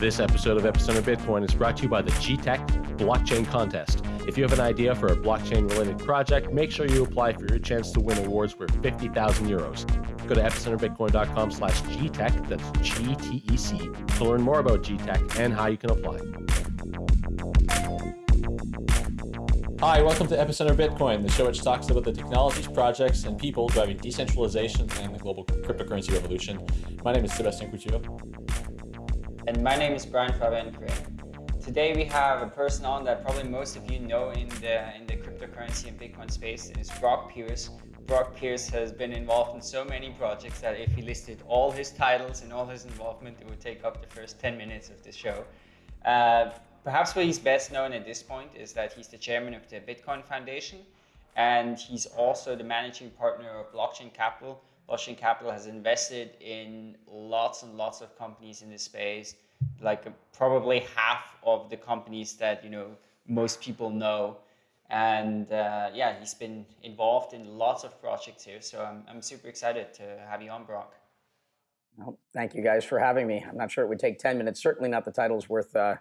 This episode of Epicenter Bitcoin is brought to you by the GTEC Blockchain Contest. If you have an idea for a blockchain related project, make sure you apply for your chance to win awards worth 50,000 euros. Go to epicenterbitcoin.com slash GTEC, that's G-T-E-C, to learn more about GTEC and how you can apply. Hi, welcome to Epicenter Bitcoin, the show which talks about the technologies, projects, and people driving decentralization and the global cryptocurrency revolution. My name is Sebastian Couture. And my name is Brian Fabian Today we have a person on that probably most of you know in the in the cryptocurrency and Bitcoin space. It is Brock Pierce. Brock Pierce has been involved in so many projects that if he listed all his titles and all his involvement, it would take up the first 10 minutes of the show. Uh, perhaps what he's best known at this point is that he's the chairman of the Bitcoin Foundation, and he's also the managing partner of Blockchain Capital, Blockchain Capital has invested in lots and lots of companies in this space, like probably half of the companies that you know most people know. And uh, yeah, he's been involved in lots of projects here. So I'm, I'm super excited to have you on, Brock. Well, thank you guys for having me. I'm not sure it would take 10 minutes. Certainly not the titles worth, uh,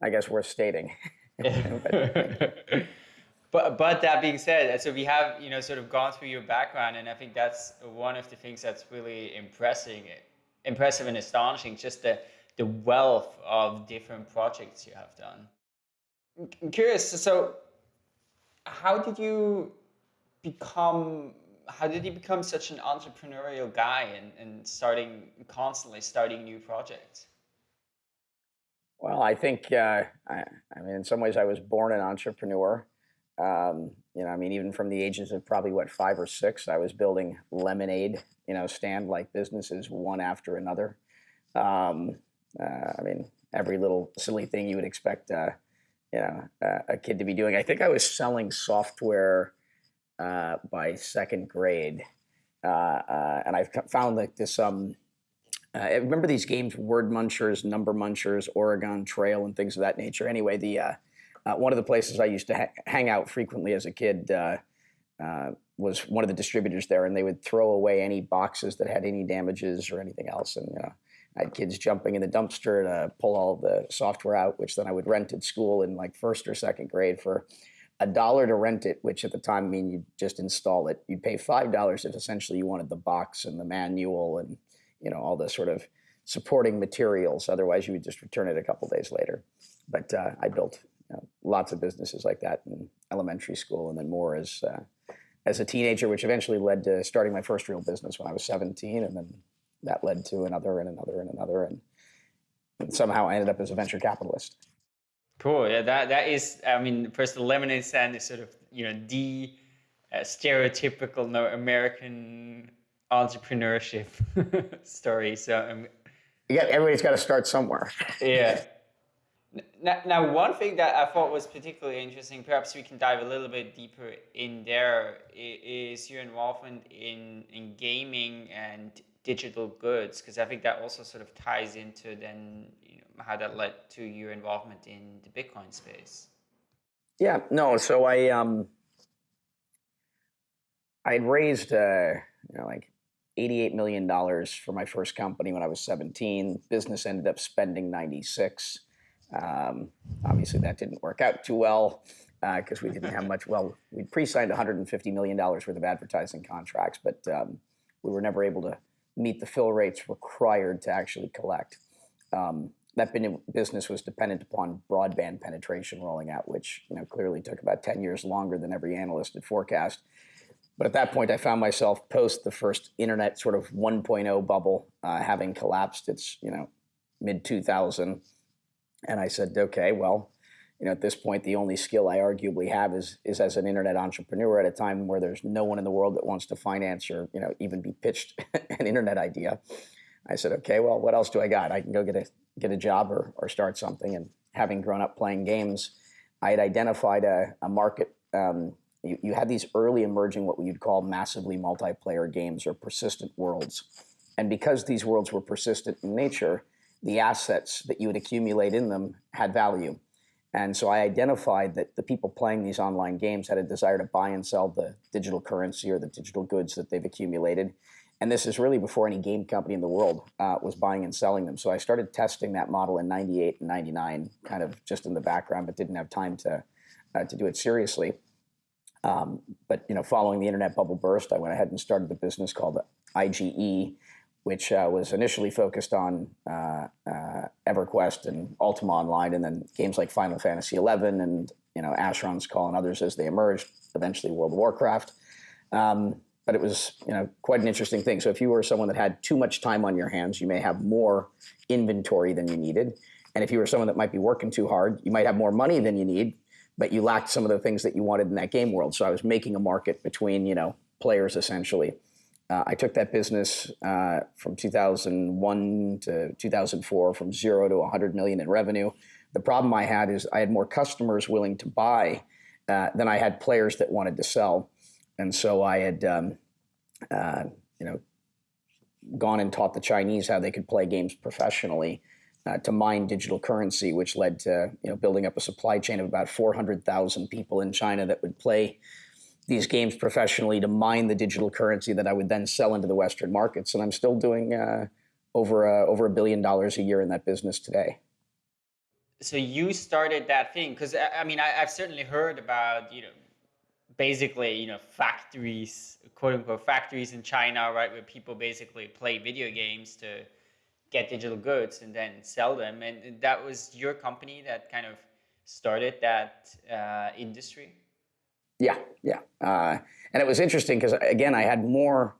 I guess, worth stating. but but but that being said, so we have you know sort of gone through your background, and I think that's one of the things that's really impressing, impressive and astonishing. Just the the wealth of different projects you have done. I'm curious. So, how did you become? How did you become such an entrepreneurial guy and, and starting constantly starting new projects? Well, I think uh, I, I mean, in some ways, I was born an entrepreneur. Um, you know, I mean, even from the ages of probably what five or six, I was building lemonade, you know, stand-like businesses one after another. Um, uh, I mean, every little silly thing you would expect, uh, you know, uh, a kid to be doing. I think I was selling software uh, by second grade, uh, uh, and I've found like this. Um, remember these games, Word Munchers, Number Munchers, Oregon Trail, and things of that nature. Anyway, the uh, one of the places I used to ha hang out frequently as a kid uh, uh, was one of the distributors there, and they would throw away any boxes that had any damages or anything else. And I had kids jumping in the dumpster to pull all the software out, which then I would rent at school in like first or second grade for a dollar to rent it, which at the time I mean you just install it. You'd pay five dollars if essentially you wanted the box and the manual and you know all the sort of supporting materials. Otherwise, you would just return it a couple days later. But uh, I built you know, lots of businesses like that in elementary school, and then more as uh, as a teenager, which eventually led to starting my first real business when I was 17, and then that led to another and another and another, and, and somehow I ended up as a venture capitalist. Cool. Yeah, that that is. I mean, first the lemonade stand is sort of you know the uh, stereotypical no, American entrepreneurship story. So um, yeah, everybody's got to start somewhere. yeah. Now, now, one thing that I thought was particularly interesting, perhaps we can dive a little bit deeper in there, is your involvement in, in gaming and digital goods, because I think that also sort of ties into then you know, how that led to your involvement in the Bitcoin space. Yeah, no, so I um, I raised uh, you know like $88 million for my first company when I was 17. Business ended up spending 96. Um, obviously, that didn't work out too well because uh, we didn't have much. Well, we'd pre-signed $150 million worth of advertising contracts, but um, we were never able to meet the fill rates required to actually collect. Um, that business was dependent upon broadband penetration rolling out, which you know clearly took about 10 years longer than every analyst had forecast. But at that point, I found myself post the first internet sort of 1.0 bubble uh, having collapsed. It's you know mid 2000 and I said, okay, well, you know, at this point, the only skill I arguably have is is as an internet entrepreneur at a time where there's no one in the world that wants to finance or you know even be pitched an internet idea. I said, okay, well, what else do I got? I can go get a get a job or or start something. And having grown up playing games, I had identified a, a market. Um, you, you had these early emerging what you'd call massively multiplayer games or persistent worlds, and because these worlds were persistent in nature the assets that you would accumulate in them had value. And so I identified that the people playing these online games had a desire to buy and sell the digital currency or the digital goods that they've accumulated. And this is really before any game company in the world uh, was buying and selling them. So I started testing that model in 98 and 99, kind of just in the background, but didn't have time to, uh, to do it seriously. Um, but you know, following the internet bubble burst, I went ahead and started the business called IGE, which uh, was initially focused on uh, uh, EverQuest and Ultima Online, and then games like Final Fantasy XI and you know Asheron's Call and others as they emerged. Eventually, World of Warcraft. Um, but it was you know quite an interesting thing. So if you were someone that had too much time on your hands, you may have more inventory than you needed. And if you were someone that might be working too hard, you might have more money than you need, but you lacked some of the things that you wanted in that game world. So I was making a market between you know players essentially. Uh, I took that business uh, from 2001 to 2004 from zero to 100 million in revenue. The problem I had is I had more customers willing to buy uh, than I had players that wanted to sell, and so I had um, uh, you know gone and taught the Chinese how they could play games professionally. Uh, to mine digital currency, which led to you know building up a supply chain of about 400,000 people in China that would play these games professionally to mine the digital currency that I would then sell into the Western markets. And I'm still doing uh, over a, over a billion dollars a year in that business today. So you started that thing because I mean I, have certainly heard about you know basically you know factories quote unquote factories in China right where people basically play video games to get digital goods and then sell them and that was your company that kind of started that uh, industry. Yeah, yeah. Uh, and it was interesting because, again, I had more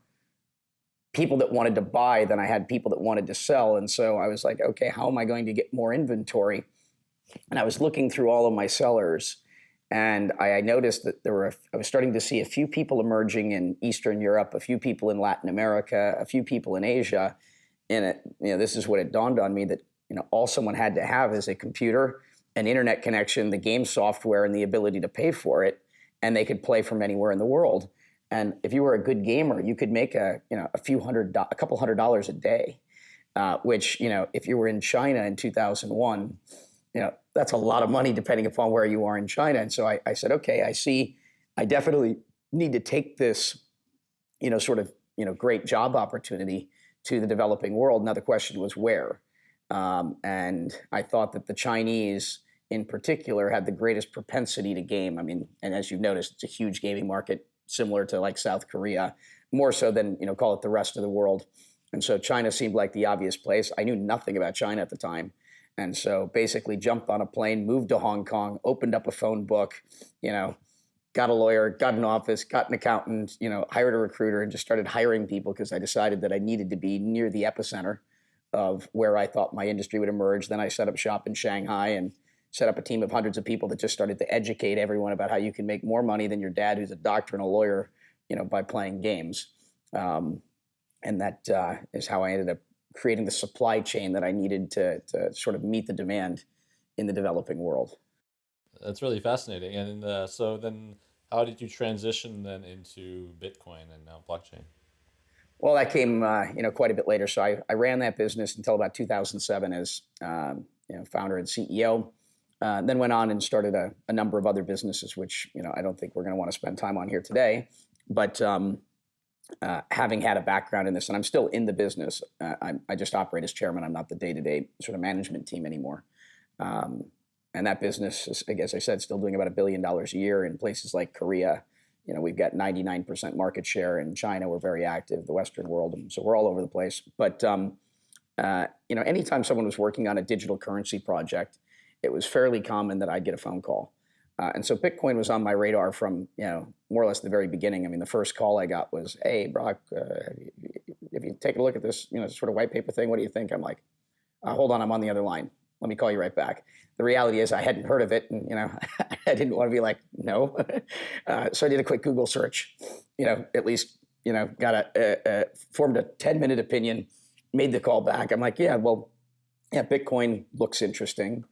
people that wanted to buy than I had people that wanted to sell. And so I was like, okay, how am I going to get more inventory? And I was looking through all of my sellers. And I, I noticed that there were, I was starting to see a few people emerging in Eastern Europe, a few people in Latin America, a few people in Asia. And it, you know, this is what it dawned on me that you know all someone had to have is a computer, an internet connection, the game software, and the ability to pay for it and they could play from anywhere in the world. And if you were a good gamer, you could make a you know a few hundred a couple hundred dollars a day, uh, which you know if you were in China in 2001, you know that's a lot of money depending upon where you are in China. And so I, I said, okay, I see, I definitely need to take this, you know, sort of you know great job opportunity to the developing world. Now the question was where, um, and I thought that the Chinese in particular had the greatest propensity to game. I mean, and as you've noticed, it's a huge gaming market, similar to like South Korea, more so than you know, call it the rest of the world. And so China seemed like the obvious place. I knew nothing about China at the time. And so basically jumped on a plane, moved to Hong Kong, opened up a phone book, you know, got a lawyer, got an office, got an accountant, you know, hired a recruiter and just started hiring people because I decided that I needed to be near the epicenter of where I thought my industry would emerge. Then I set up shop in Shanghai and set up a team of hundreds of people that just started to educate everyone about how you can make more money than your dad, who's a doctor and a lawyer, you know, by playing games. Um, and that uh, is how I ended up creating the supply chain that I needed to, to sort of meet the demand in the developing world. That's really fascinating. And uh, so then how did you transition then into Bitcoin and now blockchain? Well, that came, uh, you know, quite a bit later. So I, I ran that business until about 2007 as, um, you know, founder and CEO. Uh, then went on and started a, a, number of other businesses, which you know I don't think we're going to want to spend time on here today. But um, uh, having had a background in this, and I'm still in the business, uh, i just operate as chairman. I'm not the day-to-day sort of management team anymore. Um, and that business, is, as I said, still doing about a billion dollars a year in places like Korea. You know, we've got 99% market share in China. We're very active, the Western world, so we're all over the place. But um, uh, you know, anytime someone was working on a digital currency project, it was fairly common that I'd get a phone call. Uh, and so Bitcoin was on my radar from, you know, more or less the very beginning. I mean, the first call I got was, hey, Brock, uh, if you take a look at this, you know, sort of white paper thing, what do you think? I'm like, uh, hold on, I'm on the other line. Let me call you right back. The reality is I hadn't heard of it and, you know, I didn't want to be like, no. Uh, so I did a quick Google search, you know, at least, you know, got a, formed a 10 minute opinion, made the call back. I'm like, yeah, well, yeah, Bitcoin looks interesting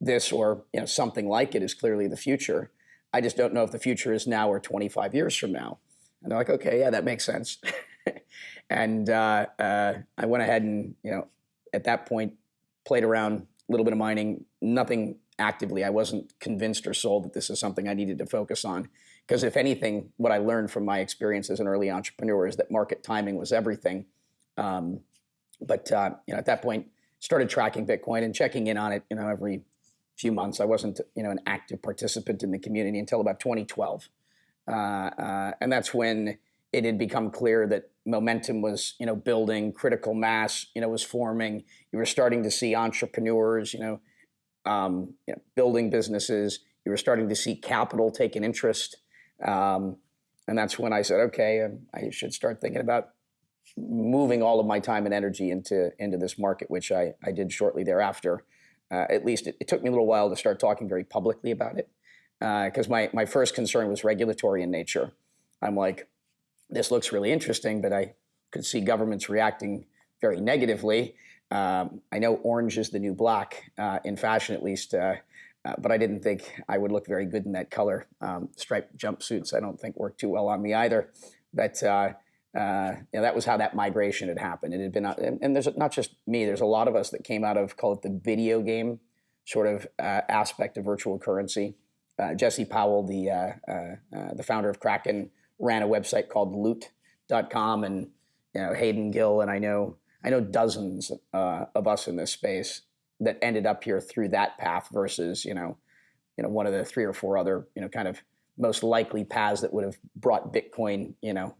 this or you know something like it is clearly the future. I just don't know if the future is now or 25 years from now. And they're like, okay, yeah, that makes sense. and uh, uh, I went ahead and you know at that point played around a little bit of mining, nothing actively. I wasn't convinced or sold that this is something I needed to focus on. Because if anything, what I learned from my experience as an early entrepreneur is that market timing was everything. Um, but uh, you know, at that point, started tracking Bitcoin and checking in on it. You know, every few months. I wasn't you know an active participant in the community until about 2012, uh, uh, and that's when it had become clear that momentum was you know building, critical mass you know was forming. You were starting to see entrepreneurs you know, um, you know building businesses. You were starting to see capital take an interest, um, and that's when I said, okay, um, I should start thinking about moving all of my time and energy into into this market, which I, I did shortly thereafter. Uh, at least it, it, took me a little while to start talking very publicly about it because uh, my, my first concern was regulatory in nature. I'm like, this looks really interesting, but I could see governments reacting very negatively. Um, I know orange is the new black, uh, in fashion at least, uh, uh, but I didn't think I would look very good in that color. Um, striped jumpsuits I don't think work too well on me either. But uh, uh, you know, that was how that migration had happened. It had been, and, and there's not just me. There's a lot of us that came out of call it the video game sort of aspect of virtual currency. Jesse Powell, the the founder of Kraken, ran a website called loot.com and you know Hayden Gill and I know I know dozens uh, of us in this space that ended up here through that path versus you know you know one of the three or four other you know kind of most likely paths that would have brought Bitcoin you know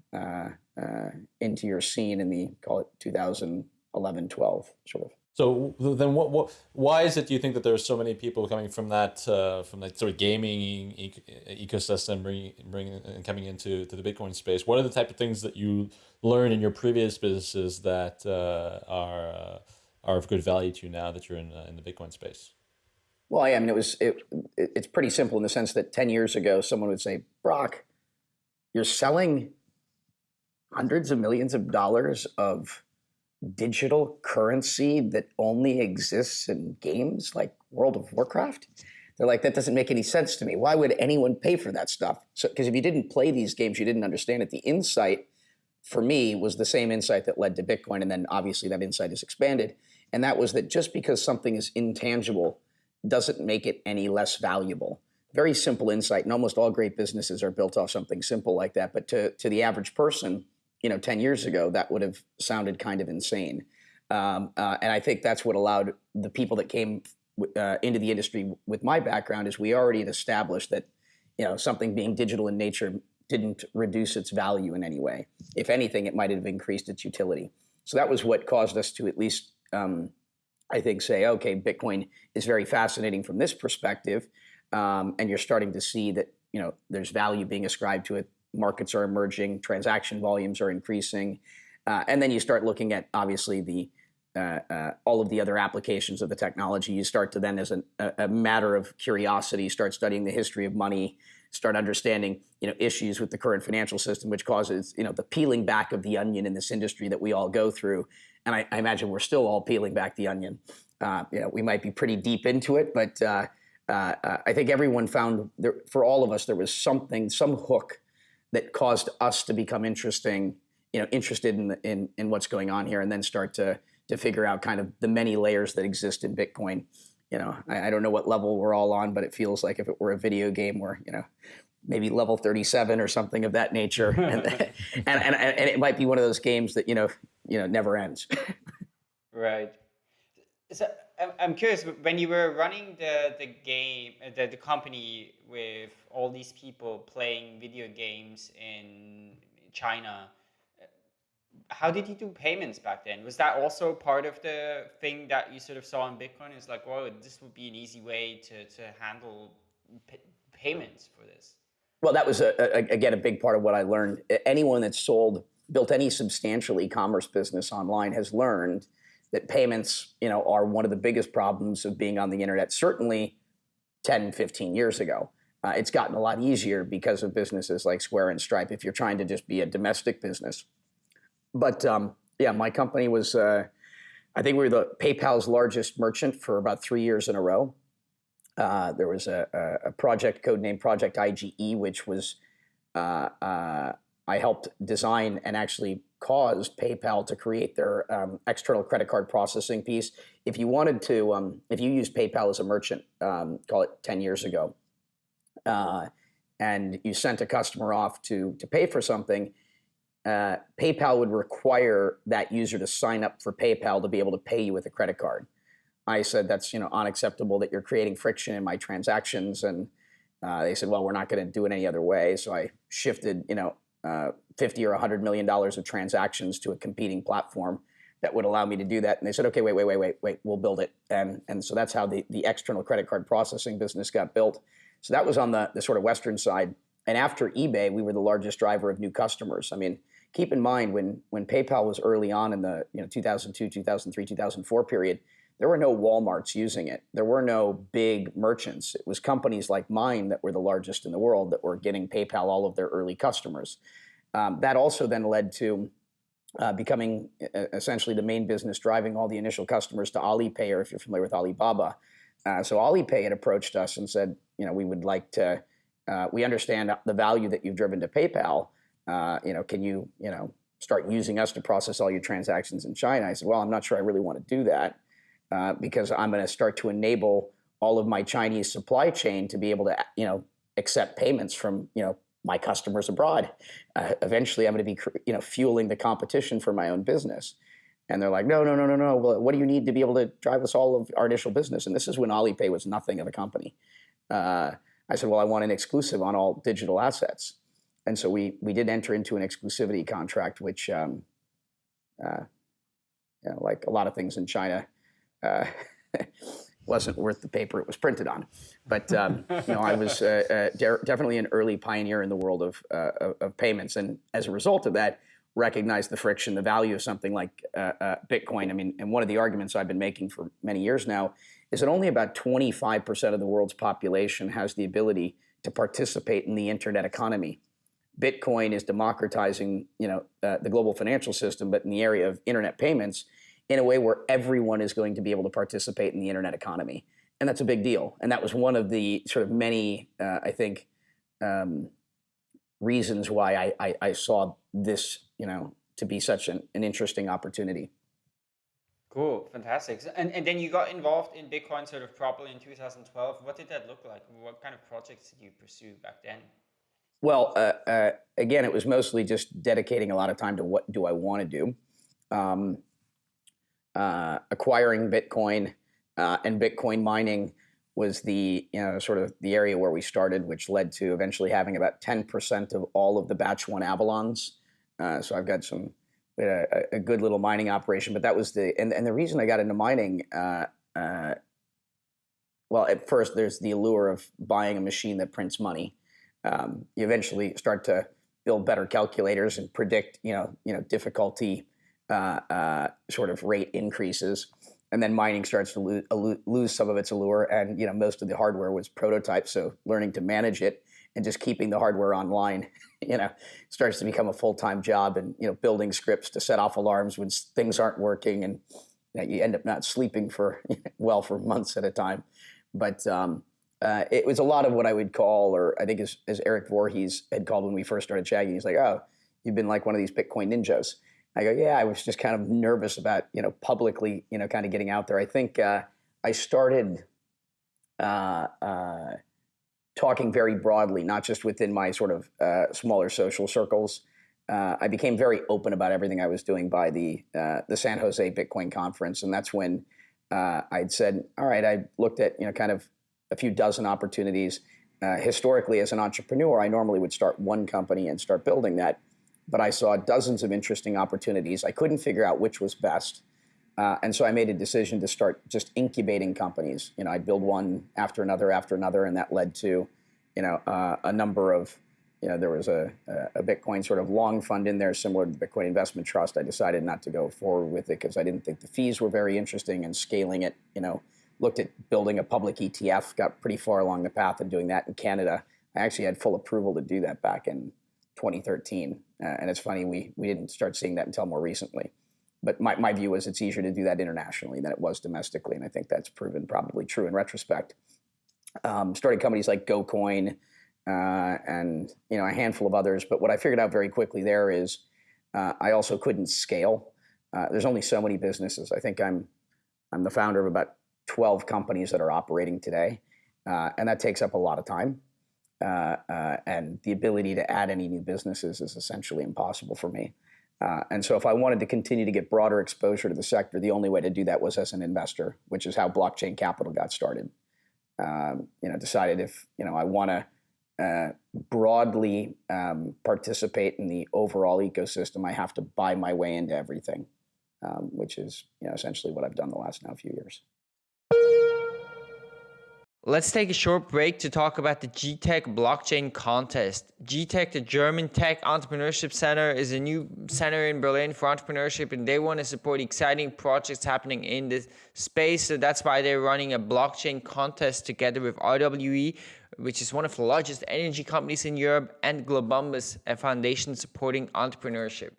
uh, uh, into your scene in the call it 2011 12 sort of so then, what, what, why is it? Do you think that there's so many people coming from that, uh, from that sort of gaming e ecosystem, bringing, bringing and coming into to the Bitcoin space? What are the type of things that you learn in your previous businesses that uh, are uh, are of good value to you now that you're in uh, in the Bitcoin space? Well, yeah, I mean, it was it, it's pretty simple in the sense that ten years ago, someone would say, "Brock, you're selling hundreds of millions of dollars of." digital currency that only exists in games like World of Warcraft? They're like, that doesn't make any sense to me. Why would anyone pay for that stuff? So, because if you didn't play these games, you didn't understand it. The insight for me was the same insight that led to Bitcoin. And then obviously that insight is expanded. And that was that just because something is intangible doesn't make it any less valuable. Very simple insight. And almost all great businesses are built off something simple like that. But to, to the average person, you know, 10 years ago, that would have sounded kind of insane. Um, uh, and I think that's what allowed the people that came uh, into the industry with my background is we already had established that, you know, something being digital in nature didn't reduce its value in any way. If anything, it might have increased its utility. So that was what caused us to at least, um, I think, say, okay, Bitcoin is very fascinating from this perspective, um, and you're starting to see that you know there's value being ascribed to it markets are emerging, transaction volumes are increasing, uh, and then you start looking at obviously the uh, uh, all of the other applications of the technology. You start to then, as a, a, matter of curiosity, start studying the history of money, start understanding you know issues with the current financial system, which causes you know the peeling back of the onion in this industry that we all go through. And I, I imagine we're still all peeling back the onion. Uh, you know, we might be pretty deep into it, but uh, uh, I think everyone found there, for all of us there was something, some hook that caused us to become interesting, you know, interested in, in, in what's going on here and then start to, to figure out kind of the many layers that exist in Bitcoin. You know, I, I don't know what level we're all on, but it feels like if it were a video game where, you know, maybe level 37 or something of that nature. and, and, and, and, it might be one of those games that, you know, you know, never ends. right. So I'm curious, when you were running the, the game, uh, the, the company with all these people playing video games in China, uh, how did you do payments back then? Was that also part of the thing that you sort of saw in Bitcoin? is like, well, this would be an easy way to, to handle payments for this. Well, that was, a, a, again, a big part of what I learned. Anyone that's sold, built any substantial e-commerce business online has learned that payments, you know, are one of the biggest problems of being on the internet, certainly 10, 15 years ago. Uh, it's gotten a lot easier because of businesses like Square and Stripe if you're trying to just be a domestic business. But um, yeah, my company was, uh, I think we were the PayPal's largest merchant for about three years in a row. Uh, there was a, a, project code named Project IGE, which was uh, uh, I helped design and actually caused PayPal to create their um, external credit card processing piece. If you wanted to, um, if you used PayPal as a merchant, um, call it 10 years ago, uh, and you sent a customer off to, to pay for something, uh, PayPal would require that user to sign up for PayPal to be able to pay you with a credit card. I said that's you know unacceptable that you're creating friction in my transactions, and uh, they said, well, we're not going to do it any other way. So I shifted you know uh, 50 or 100 million dollars of transactions to a competing platform that would allow me to do that. And they said, okay, wait, wait, wait, wait, wait, we'll build it. And and so that's how the the external credit card processing business got built. So that was on the the sort of Western side. And after eBay, we were the largest driver of new customers. I mean, keep in mind when when PayPal was early on in the you know 2002, 2003, 2004 period there were no Walmarts using it. There were no big merchants. It was companies like mine that were the largest in the world that were getting PayPal all of their early customers. Um, that also then led to uh, becoming essentially the main business driving all the initial customers to Alipay, or if you're familiar with Alibaba. Uh, so Alipay had approached us and said, you know, we would like to, uh, we understand the value that you've driven to PayPal. Uh, you know, can you, you know, start using us to process all your transactions in China? I said, well, I'm not sure I really want to do that. Uh, because I'm going to start to enable all of my Chinese supply chain to be able to, you know, accept payments from, you know, my customers abroad. Uh, eventually, I'm going to be, you know, fueling the competition for my own business. And they're like, no, no, no, no, no. Well, what do you need to be able to drive us all of our initial business? And this is when Alipay was nothing of a company. Uh, I said, well, I want an exclusive on all digital assets. And so we we did enter into an exclusivity contract, which, um, uh, you know, like a lot of things in China, uh, wasn't worth the paper it was printed on. But um, you know, I was uh, uh, de definitely an early pioneer in the world of, uh, of, payments, and as a result of that, recognized the friction, the value of something like uh, uh, Bitcoin. I mean, and one of the arguments I've been making for many years now is that only about 25% of the world's population has the ability to participate in the internet economy. Bitcoin is democratizing, you know, the global financial system, but in the area of internet payments, in a way where everyone is going to be able to participate in the internet economy. And that's a big deal. And that was one of the sort of many, uh, I think, um, reasons why I, I, I, saw this, you know, to be such an, an interesting opportunity. Cool, fantastic. And, and then you got involved in Bitcoin sort of properly in 2012. What did that look like? What kind of projects did you pursue back then? Well, uh, uh, again, it was mostly just dedicating a lot of time to what do I want to do. Um, uh, acquiring Bitcoin uh, and Bitcoin mining was the you know sort of the area where we started, which led to eventually having about 10% of all of the batch one Avalons. Uh, so I've got some a, a, good little mining operation, but that was the and, and the reason I got into mining. Uh, uh, well, at first there's the allure of buying a machine that prints money. Um, you eventually start to build better calculators and predict you know you know difficulty uh, uh, sort of rate increases, and then mining starts to lose, lose some of its allure. And you know, most of the hardware was prototype, so learning to manage it and just keeping the hardware online, you know, starts to become a full time job. And you know, building scripts to set off alarms when things aren't working, and you, know, you end up not sleeping for well for months at a time. But um, uh, it was a lot of what I would call, or I think as, as Eric Voorhees had called when we first started chatting, he's like, "Oh, you've been like one of these Bitcoin ninjas." I go, yeah, I was just kind of nervous about, you know, publicly, you know, kind of getting out there. I think uh, I started uh, uh, talking very broadly, not just within my sort of uh, smaller social circles. Uh, I became very open about everything I was doing by the uh, the San Jose Bitcoin conference, and that's when I'd said, all right, I looked at, you know, kind of a few dozen opportunities. historically, as an entrepreneur, I normally would start one company and start building that but I saw dozens of interesting opportunities. I couldn't figure out which was best. Uh, and so I made a decision to start just incubating companies. You know, I'd build one after another after another, and that led to, you know, uh, a number of, you know, there was a, a Bitcoin sort of long fund in there similar to the Bitcoin Investment Trust. I decided not to go forward with it because I didn't think the fees were very interesting and scaling it, you know, looked at building a public ETF, got pretty far along the path of doing that in Canada. I actually had full approval to do that back in 2013. Uh, and it's funny, we, we didn't start seeing that until more recently. But my, my view is it's easier to do that internationally than it was domestically. And I think that's proven probably true in retrospect. Um, started companies like GoCoin, uh, and you know a handful of others. But what I figured out very quickly there is uh, I also couldn't scale. Uh, there's only so many businesses. I think I'm I'm the founder of about 12 companies that are operating today, uh, and that takes up a lot of time. Uh, uh, and the ability to add any new businesses is essentially impossible for me. Uh, and so, if I wanted to continue to get broader exposure to the sector, the only way to do that was as an investor, which is how blockchain capital got started. Um, you know, decided if you know I want to uh, broadly um, participate in the overall ecosystem, I have to buy my way into everything, um, which is you know essentially what I've done the last now few years. Let's take a short break to talk about the GTEC blockchain contest. GTEC, the German Tech Entrepreneurship Center, is a new center in Berlin for entrepreneurship, and they want to support exciting projects happening in this space. So that's why they're running a blockchain contest together with RWE, which is one of the largest energy companies in Europe, and Globumbus, a foundation supporting entrepreneurship.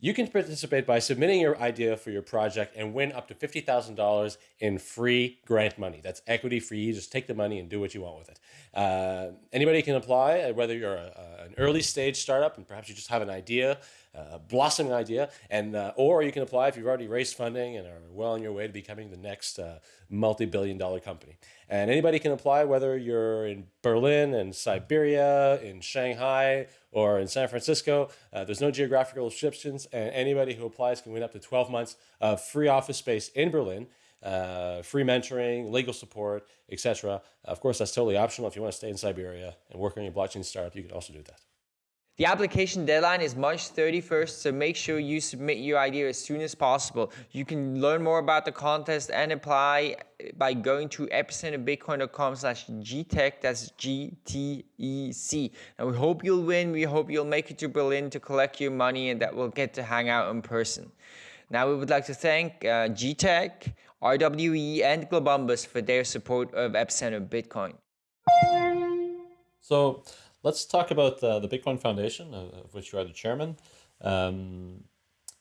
You can participate by submitting your idea for your project and win up to $50,000 in free grant money. That's equity free. You just take the money and do what you want with it. Uh, anybody can apply, uh, whether you're a, an early stage startup and perhaps you just have an idea, a blossoming idea, and uh, or you can apply if you've already raised funding and are well on your way to becoming the next uh, multi-billion dollar company. And anybody can apply, whether you're in Berlin and Siberia, in Shanghai, or in San Francisco. Uh, there's no geographical restrictions, and anybody who applies can win up to 12 months of free office space in Berlin. Uh, free mentoring, legal support, etc. Of course, that's totally optional. If you want to stay in Siberia and work on your blockchain startup, you can also do that. The application deadline is March 31st, so make sure you submit your idea as soon as possible. You can learn more about the contest and apply by going to epicenterbitcoin.com slash GTEC, that's G-T-E-C. And we hope you'll win, we hope you'll make it to Berlin to collect your money and that we'll get to hang out in person. Now we would like to thank uh, GTEC, RWE and Globumbus for their support of Epicenter Bitcoin. So let's talk about uh, the Bitcoin Foundation, of which you are the chairman. Um,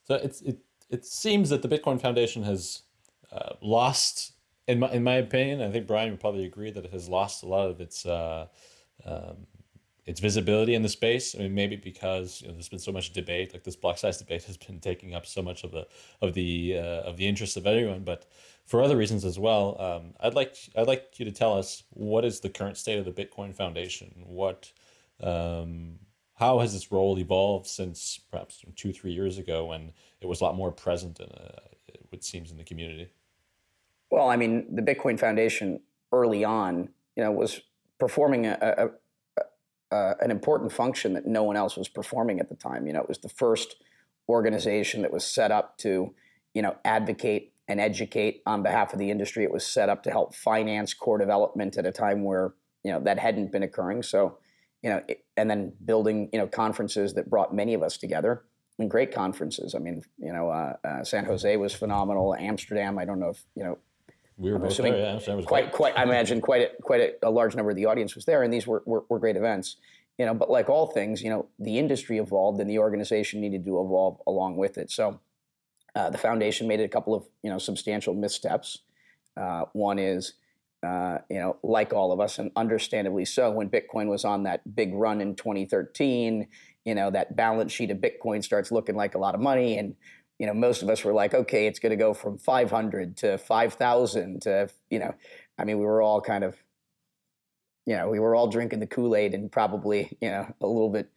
so it's, it, it seems that the Bitcoin Foundation has uh, lost, in my, in my opinion, I think Brian would probably agree that it has lost a lot of its uh, um, its visibility in the space. I mean, maybe because you know, there's been so much debate, like this block size debate has been taking up so much of the of the uh, of the interest of everyone. But for other reasons as well, um, I'd like I'd like you to tell us what is the current state of the Bitcoin Foundation. What um, how has this role evolved since perhaps two three years ago when it was a lot more present in a, it seems in the community. Well, I mean, the Bitcoin Foundation early on, you know, was performing a, a uh, an important function that no one else was performing at the time. You know, it was the first organization that was set up to, you know, advocate and educate on behalf of the industry. It was set up to help finance core development at a time where you know that hadn't been occurring. So, you know, it, and then building you know conferences that brought many of us together and great conferences. I mean, you know, uh, uh, San Jose was phenomenal. Amsterdam, I don't know if you know we were both there. Yeah, was quite, great. quite. I imagine quite a, quite a, a, large number of the audience was there, and these were, were, were great events. You know, but like all things, you know, the industry evolved, and the organization needed to evolve along with it. So, uh, the foundation made a couple of you know substantial missteps. Uh, one is, uh, you know, like all of us, and understandably so, when Bitcoin was on that big run in 2013, you know, that balance sheet of Bitcoin starts looking like a lot of money, and you know, most of us were like, okay, it's going to go from 500 to 5,000 to, you know, I mean, we were all kind of, you know, we were all drinking the Kool-Aid and probably, you know, a little bit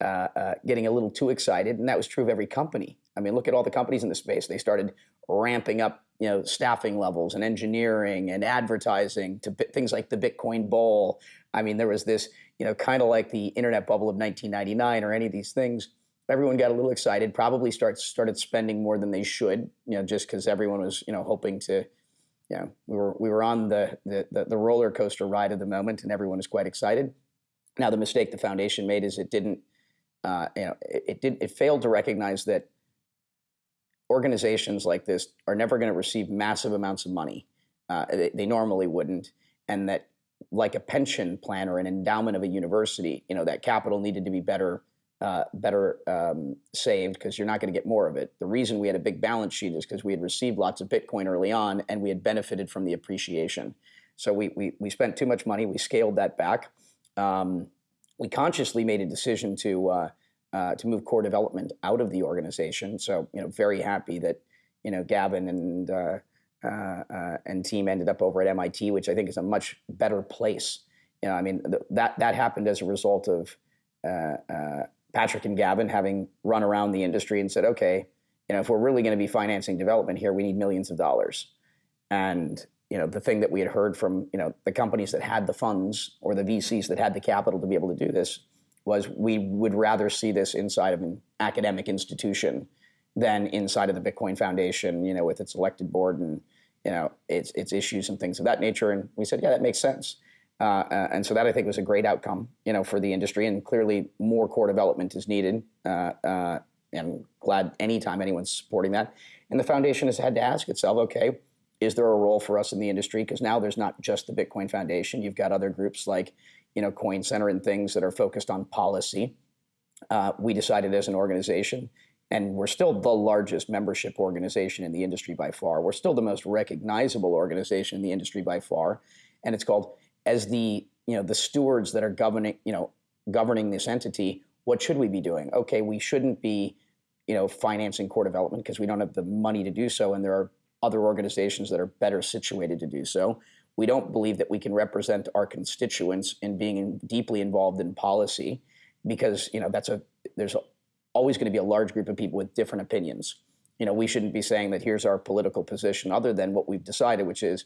uh, uh, getting a little too excited. And that was true of every company. I mean, look at all the companies in the space. They started ramping up, you know, staffing levels and engineering and advertising to things like the Bitcoin Bowl. I mean, there was this, you know, kind of like the internet bubble of 1999 or any of these things everyone got a little excited. Probably starts started spending more than they should. You know, just because everyone was you know hoping to. You know, we were we were on the, the the the roller coaster ride of the moment, and everyone was quite excited. Now, the mistake the foundation made is it didn't. Uh, you know, it, it did it failed to recognize that organizations like this are never going to receive massive amounts of money. Uh, they, they, normally wouldn't, and that like a pension plan or an endowment of a university, you know, that capital needed to be better uh, better um, saved because you're not going to get more of it. The reason we had a big balance sheet is because we had received lots of Bitcoin early on and we had benefited from the appreciation. So we, we, we spent too much money, we scaled that back. um, we consciously made a decision to uh, uh, to move core development out of the organization. So you know, very happy that you know Gavin and uh, uh, uh and team ended up over at MIT, which I think is a much better place. You know, I mean th- that that happened as a result of uh, Patrick and Gavin having run around the industry and said, okay, you know, if we're really going to be financing development here, we need millions of dollars. And you know, the thing that we had heard from you know the companies that had the funds or the VCs that had the capital to be able to do this was we would rather see this inside of an academic institution than inside of the Bitcoin Foundation, you know, with its elected board and you know its its issues and things of that nature. And we said, yeah, that makes sense. Uh, uh, and so that I think was a great outcome, you know, for the industry. And clearly, more core development is needed. Uh, uh and glad anytime anyone's supporting that. And the foundation has had to ask itself, okay, is there a role for us in the industry? Because now there's not just the Bitcoin Foundation. You've got other groups like, you know, Coin Center and things that are focused on policy. Uh, we decided as an organization, and we're still the largest membership organization in the industry by far. We're still the most recognizable organization in the industry by far, and it's called as the you know the stewards that are governing you know governing this entity. What should we be doing? Okay, we shouldn't be you know financing core development because we don't have the money to do so, and there are other organizations that are better situated to do so. We don't believe that we can represent our constituents in being deeply involved in policy because you know that's a there's always going to be a large group of people with different opinions. You know, we shouldn't be saying that here's our political position other than what we've decided, which is,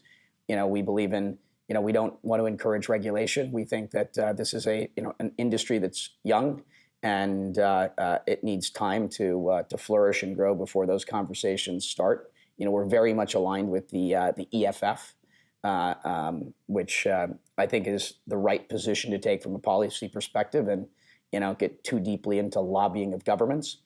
you know, we believe in, you know, we don't want to encourage regulation. We think that uh, this is a, you know, an industry that's young and uh, uh, it needs time to uh, to flourish and grow before those conversations start you know, we're very much aligned with the uh, the EFF, uh, um, which uh, I think is the right position to take from a policy perspective, and you know, get too deeply into lobbying of governments.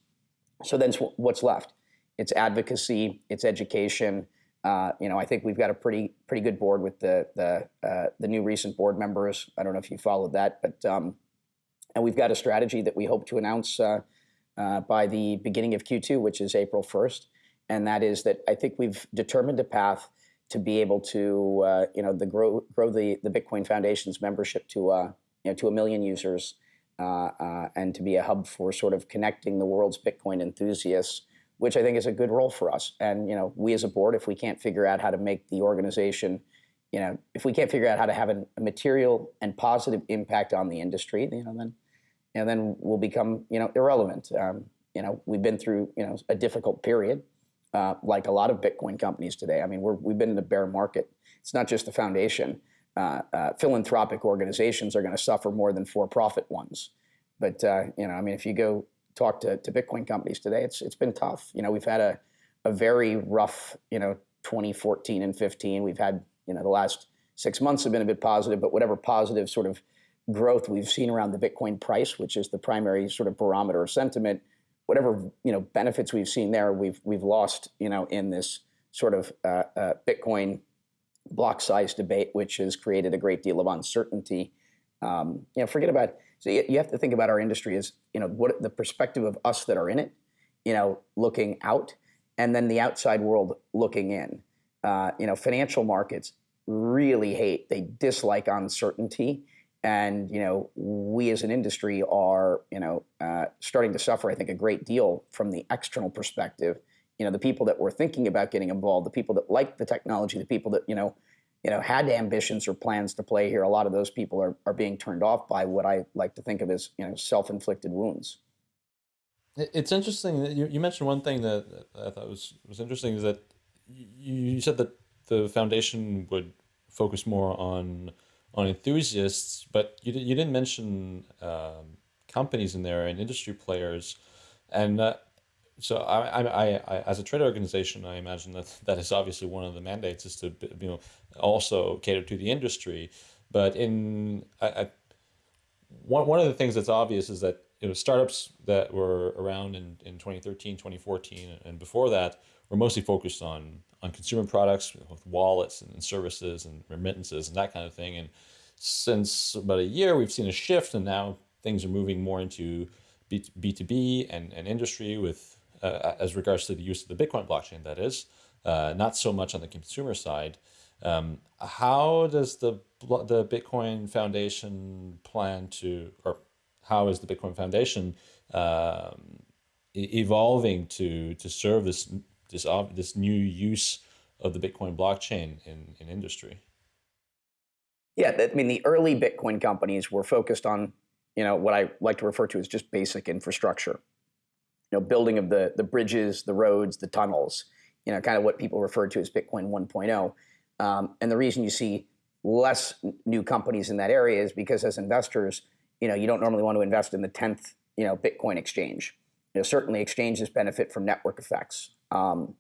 So then, what's left? It's advocacy, it's education. Uh, you know, I think we've got a pretty pretty good board with the the uh, the new recent board members. I don't know if you followed that, but um, and we've got a strategy that we hope to announce uh, by the beginning of Q2, which is April 1st and that is that I think we've determined a path to be able to, uh, you know, the grow grow the the Bitcoin Foundation's membership to, uh, you know, to a million users, uh, uh, and to be a hub for sort of connecting the world's Bitcoin enthusiasts, which I think is a good role for us. And you know, we as a board, if we can't figure out how to make the organization, you know, if we can't figure out how to have a, material and positive impact on the industry, you know, then, then we'll become, you know, irrelevant. Um, you know, we've been through, you know, a difficult period. Uh, like a lot of Bitcoin companies today. I mean, we have been in a bear market. It's not just the foundation. Uh, uh, philanthropic organizations are going to suffer more than for-profit ones. But uh, you know, I mean, if you go talk to, to Bitcoin companies today, it's it's been tough. You know, we've had a a very rough, you know, 2014 and 15. We've had, you know, the last six months have been a bit positive, but whatever positive sort of growth we've seen around the Bitcoin price, which is the primary sort of barometer of sentiment, whatever you know benefits we've seen there, we've we've lost you know in this sort of uh, uh, Bitcoin block size debate, which has created a great deal of uncertainty. Um, you know, forget about. So you, you have to think about our industry as you know what the perspective of us that are in it, you know, looking out, and then the outside world looking in. Uh, you know, financial markets really hate, they dislike uncertainty and you know we as an industry are you know uh, starting to suffer i think a great deal from the external perspective. You know the people that were thinking about getting involved the people that like the technology the people that you know you know had ambitions or plans to play here a lot of those people are, are being turned off by what i like to think of as you know self-inflicted wounds. It's interesting that you, you mentioned one thing that i thought was was interesting is that you, you said that the foundation would focus more on on enthusiasts, but you, you didn't mention um, companies in there and industry players. And uh, so I, I, I, as a trade organization, I imagine that that is obviously one of the mandates is to, you know, also cater to the industry. But in I, I, one, one of the things that's obvious is that you know, startups that were around in, in 2013, 2014, and before that were mostly focused on on consumer products with wallets and services and remittances and that kind of thing. And since about a year, we've seen a shift, and now things are moving more into B two B and, and industry with uh, as regards to the use of the Bitcoin blockchain. That is, uh, not so much on the consumer side. Um, how does the the Bitcoin Foundation plan to, or how is the Bitcoin Foundation um, evolving to to serve this this this new use of the Bitcoin blockchain in in industry? Yeah, I mean the early Bitcoin companies were focused on you know what I like to refer to as just basic infrastructure, you know, building of the the bridges, the roads, the tunnels, you know, kind of what people refer to as Bitcoin 1.0. Um, and the reason you see less new companies in that area is because as investors, you know, you don't normally want to invest in the 10th, you know, Bitcoin exchange. You know, certainly exchanges benefit from network effects. Um,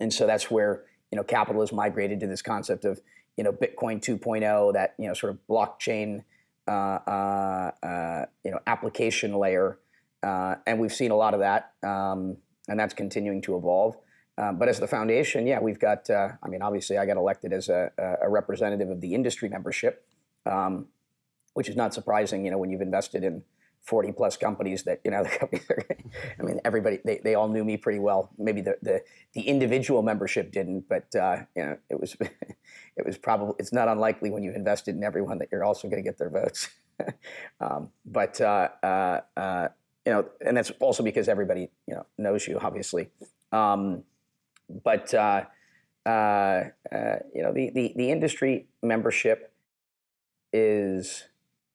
and so that's where, you know, capital has migrated to this concept of, you know, Bitcoin 2.0, that, you know, sort of blockchain, uh, uh, uh, you know, application layer. Uh, and we've seen a lot of that. Um, and that's continuing to evolve. Um, but as the foundation, yeah, we've got, uh, I mean, obviously I got elected as a, a representative of the industry membership, um, which is not surprising, you know, when you've invested in 40 plus companies that, you know, the companies are, I mean, everybody, they, they all knew me pretty well. Maybe the, the, the individual membership didn't, but, uh, you know, it was, it was probably, it's not unlikely when you've invested in everyone that you're also going to get their votes. um, but, uh, uh, uh, you know, and that's also because everybody, you know, knows you, obviously. Um, but uh, uh, you know, the, the, the industry membership is,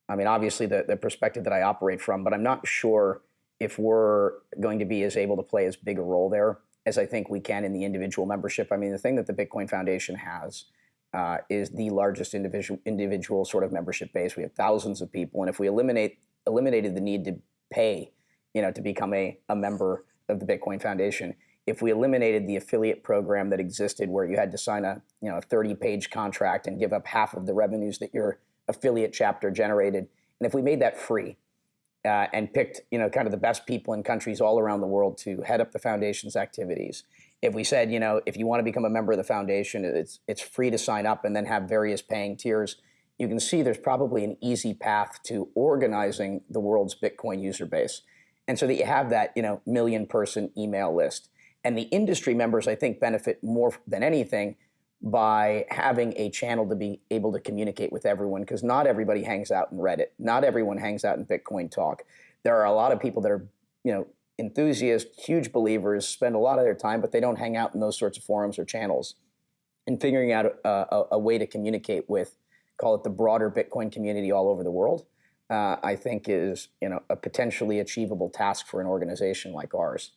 I mean, obviously the, the perspective that I operate from, but I'm not sure if we're going to be as able to play as big a role there as I think we can in the individual membership. I mean, the thing that the Bitcoin Foundation has uh, is the largest individual individual sort of membership base. We have thousands of people, and if we eliminate eliminated the need to pay, you know, to become a, a member of the Bitcoin Foundation, if we eliminated the affiliate program that existed where you had to sign a you know a 30 page contract and give up half of the revenues that your affiliate chapter generated. And if we made that free uh, and picked you know kind of the best people in countries all around the world to head up the foundation's activities if we said you know if you want to become a member of the foundation it's it's free to sign up and then have various paying tiers you can see there's probably an easy path to organizing the world's bitcoin user base. And so that you have that you know million person email list. And the industry members, I think, benefit more than anything by having a channel to be able to communicate with everyone because not everybody hangs out in Reddit. Not everyone hangs out in Bitcoin Talk. There are a lot of people that are, you know, enthusiasts, huge believers, spend a lot of their time, but they don't hang out in those sorts of forums or channels. And figuring out a, a, a way to communicate with, call it the broader Bitcoin community all over the world, uh, I think is, you know, a potentially achievable task for an organization like ours.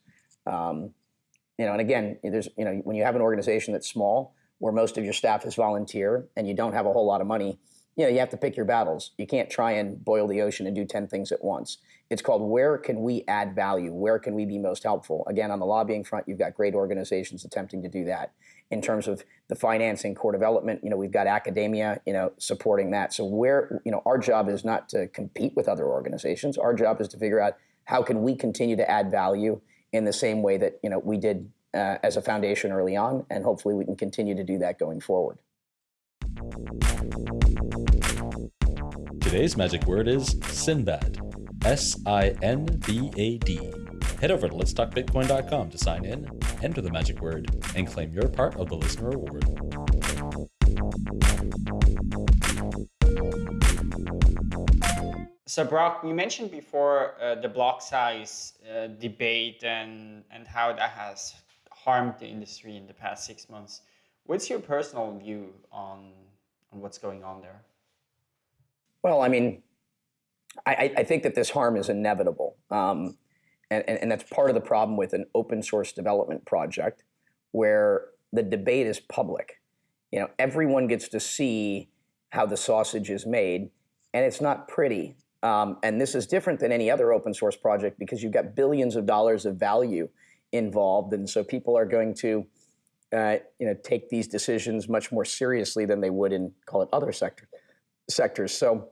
Um, you know, and again, there's, you know, when you have an organization that's small, where most of your staff is volunteer, and you don't have a whole lot of money, you know, you have to pick your battles. You can't try and boil the ocean and do 10 things at once. It's called where can we add value? Where can we be most helpful? Again, on the lobbying front, you've got great organizations attempting to do that. In terms of the financing, core development, you know, we've got academia, you know, supporting that. So where, you know, our job is not to compete with other organizations. Our job is to figure out how can we continue to add value in the same way that you know we did uh, as a foundation early on, and hopefully we can continue to do that going forward. Today's magic word is Sinbad. S I N B A D. Head over to letstalkbitcoin.com to sign in, enter the magic word, and claim your part of the listener award. So Brock, you mentioned before uh, the block size uh, debate and and how that has harmed the industry in the past six months. What's your personal view on on what's going on there? Well, I mean, I, I think that this harm is inevitable, um, and, and and that's part of the problem with an open source development project, where the debate is public. You know, everyone gets to see how the sausage is made, and it's not pretty. Um, and this is different than any other open source project because you've got billions of dollars of value involved. And so people are going to uh, you know, take these decisions much more seriously than they would in, call it, other sector, sectors. So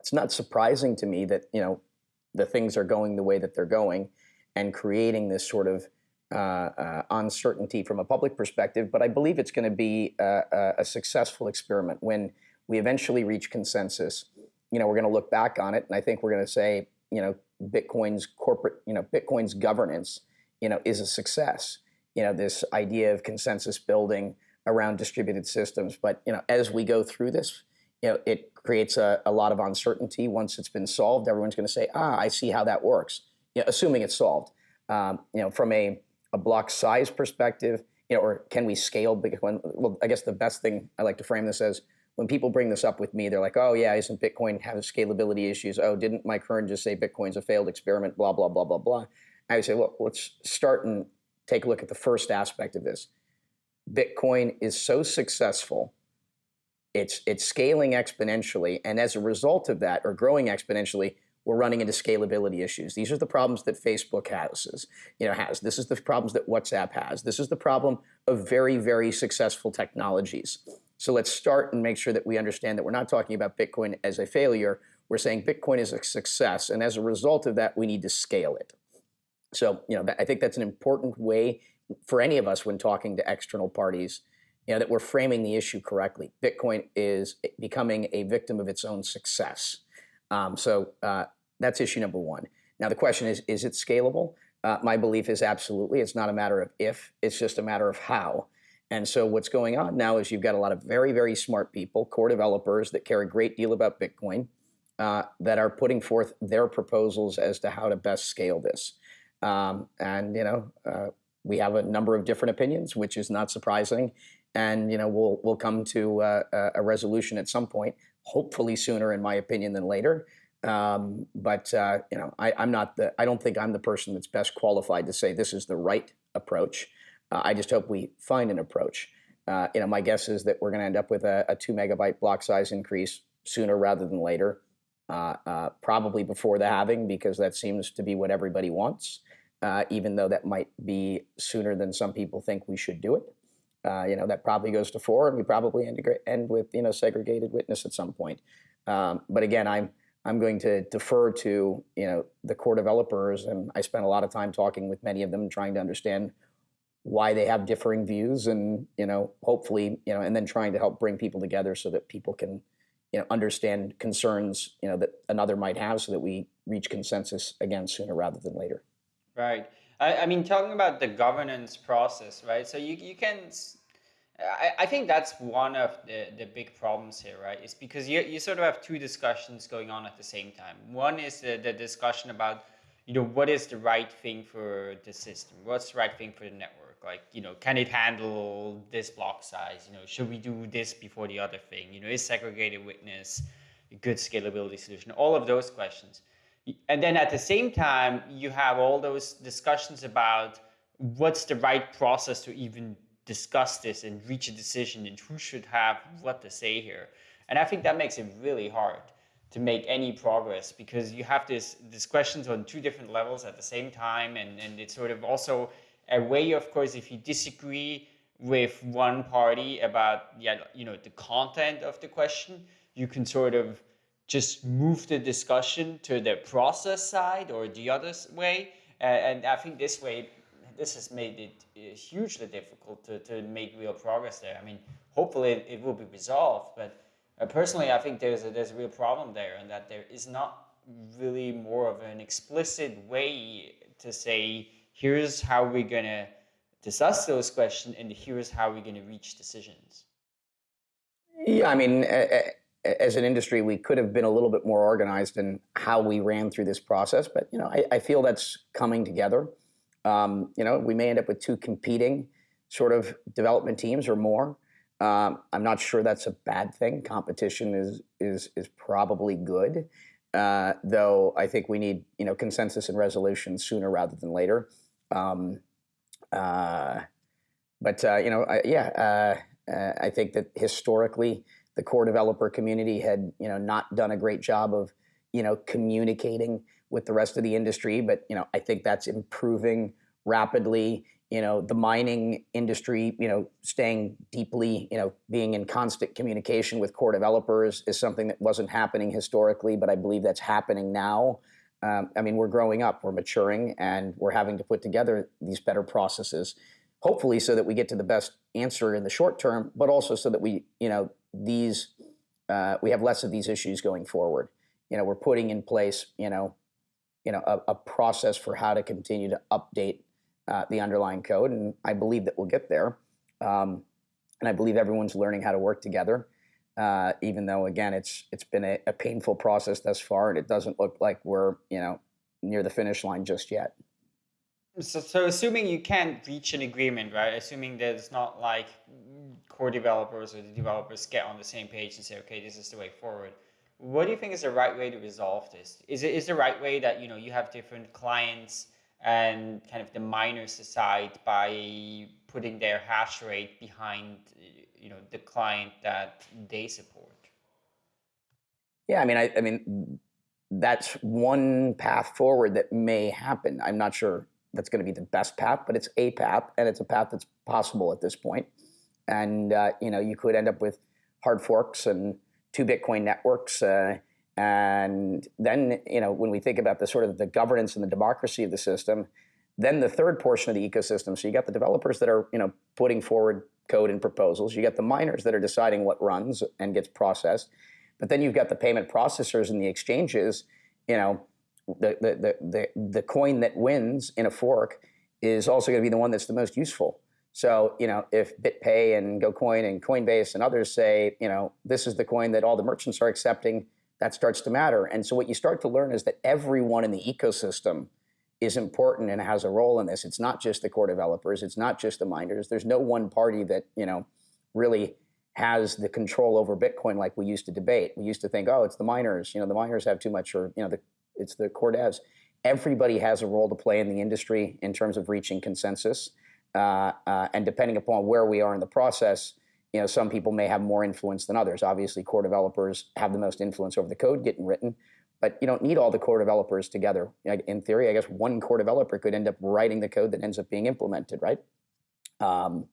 it's not surprising to me that, you know, the things are going the way that they're going and creating this sort of uh, uh, uncertainty from a public perspective. But I believe it's going to be a, a successful experiment when we eventually reach consensus you know, we're going to look back on it, and I think we're going to say, you know, Bitcoin's corporate, you know, Bitcoin's governance, you know, is a success. You know, this idea of consensus building around distributed systems. But you know, as we go through this, you know, it creates a, a lot of uncertainty. Once it's been solved, everyone's going to say, ah, I see how that works, you know, assuming it's solved. Um, you know, from a, a block size perspective, you know, or can we scale Bitcoin? Well, I guess the best thing I like to frame this as when people bring this up with me, they're like, oh yeah, isn't Bitcoin have scalability issues? Oh, didn't Mike Hearn just say Bitcoin's a failed experiment, blah, blah, blah, blah, blah. I would say, well, let's start and take a look at the first aspect of this. Bitcoin is so successful, it's, it's scaling exponentially, and as a result of that, or growing exponentially, we're running into scalability issues. These are the problems that Facebook has, you know, has. This is the problems that WhatsApp has. This is the problem of very, very successful technologies. So let's start and make sure that we understand that we're not talking about Bitcoin as a failure. We're saying Bitcoin is a success, and as a result of that, we need to scale it. So, you know, I think that's an important way for any of us when talking to external parties, you know, that we're framing the issue correctly. Bitcoin is becoming a victim of its own success. Um, so uh, that's issue number one. Now the question is, is it scalable? Uh, my belief is absolutely. It's not a matter of if, it's just a matter of how. And so what's going on now is you've got a lot of very, very smart people, core developers that care a great deal about Bitcoin, uh, that are putting forth their proposals as to how to best scale this. Um, and, you know, uh, we have a number of different opinions, which is not surprising. And, you know, we'll, we'll come to uh, a resolution at some point, hopefully sooner, in my opinion, than later. Um, but, uh, you know, I, I'm not the, I don't think I'm the person that's best qualified to say this is the right approach. Uh, I just hope we find an approach. Uh, you know, my guess is that we're going to end up with a, a, two megabyte block size increase sooner rather than later. Uh, uh, probably before the halving because that seems to be what everybody wants, uh, even though that might be sooner than some people think we should do it. Uh, you know, that probably goes to four, and we probably end, with you know segregated witness at some point. Um, but again, I'm I'm going to defer to you know the core developers, and I spent a lot of time talking with many of them, trying to understand why they have differing views, and you know, hopefully, you know, and then trying to help bring people together so that people can you know, understand concerns, you know, that another might have so that we reach consensus again sooner rather than later. Right. I, I mean, talking about the governance process, right? So you, you can, I, I think that's one of the, the big problems here, right? Is because you, you sort of have two discussions going on at the same time. One is the, the discussion about, you know, what is the right thing for the system? What's the right thing for the network? Like, you know, can it handle this block size? You know, should we do this before the other thing? You know, is segregated witness a good scalability solution? All of those questions. And then at the same time, you have all those discussions about what's the right process to even discuss this and reach a decision and who should have what to say here. And I think that makes it really hard to make any progress because you have this, this questions on two different levels at the same time and, and it's sort of also a way, of course, if you disagree with one party about yeah, you know, the content of the question, you can sort of just move the discussion to the process side or the other way. And I think this way, this has made it uh, hugely difficult to, to make real progress there. I mean, hopefully it, it will be resolved, but uh, personally, I think there's a, there's a real problem there and that there is not really more of an explicit way to say, here's how we're going to discuss those questions and here's how we're going to reach decisions yeah i mean as an industry we could have been a little bit more organized in how we ran through this process but you know i, I feel that's coming together. Um, you know we may end up with two competing sort of development teams or more. Um, i'm not sure that's a bad thing. Competition is is is probably good. Uh, though I think we need you know consensus and resolution sooner rather than later. Um, uh, but uh, you know, I, yeah, uh, uh, I think that historically the core developer community had you know not done a great job of you know communicating with the rest of the industry. But you know, I think that's improving rapidly. You know, the mining industry, you know, staying deeply, you know, being in constant communication with core developers is something that wasn't happening historically, but I believe that's happening now. Um, I mean, we're growing up, we're maturing, and we're having to put together these better processes, hopefully, so that we get to the best answer in the short term, but also so that we, you know, these uh, we have less of these issues going forward. You know, we're putting in place, you know, you know, a, a process for how to continue to update uh, the underlying code, and I believe that we'll get there. Um, and I believe everyone's learning how to work together. Uh, even though again, it's it's been a, a painful process thus far, and it doesn't look like we're you know near the finish line just yet. So, so assuming you can't reach an agreement, right? Assuming that it's not like core developers or the developers get on the same page and say, okay, this is the way forward. What do you think is the right way to resolve this? Is it is the right way that you know you have different clients and kind of the miners decide by putting their hash rate behind you know the client that they support? Yeah, I mean, I, I mean, that's one path forward that may happen. I'm not sure that's going to be the best path, but it's a path, and it's a path that's possible at this point. And uh, you know, you could end up with hard forks and two Bitcoin networks. Uh, and then, you know, when we think about the sort of the governance and the democracy of the system, then the third portion of the ecosystem. So you got the developers that are, you know, putting forward code and proposals. You got the miners that are deciding what runs and gets processed. But then you've got the payment processors and the exchanges. You know, the the the the, coin that wins in a fork is also going to be the one that's the most useful. So, you know, if BitPay and GoCoin and Coinbase and others say, you know, this is the coin that all the merchants are accepting, that starts to matter. And so what you start to learn is that everyone in the ecosystem is important and has a role in this. It's not just the core developers, it's not just the miners. There's no one party that, you know, really has the control over Bitcoin like we used to debate. We used to think, oh, it's the miners, you know, the miners have too much or, you know, the, it's the core devs. Everybody has a role to play in the industry in terms of reaching consensus. Uh, uh, and depending upon where we are in the process, you know, some people may have more influence than others. Obviously, core developers have the most influence over the code getting written, but you don't need all the core developers together. In theory, I guess one core developer could end up writing the code that ends up being implemented, right? Um,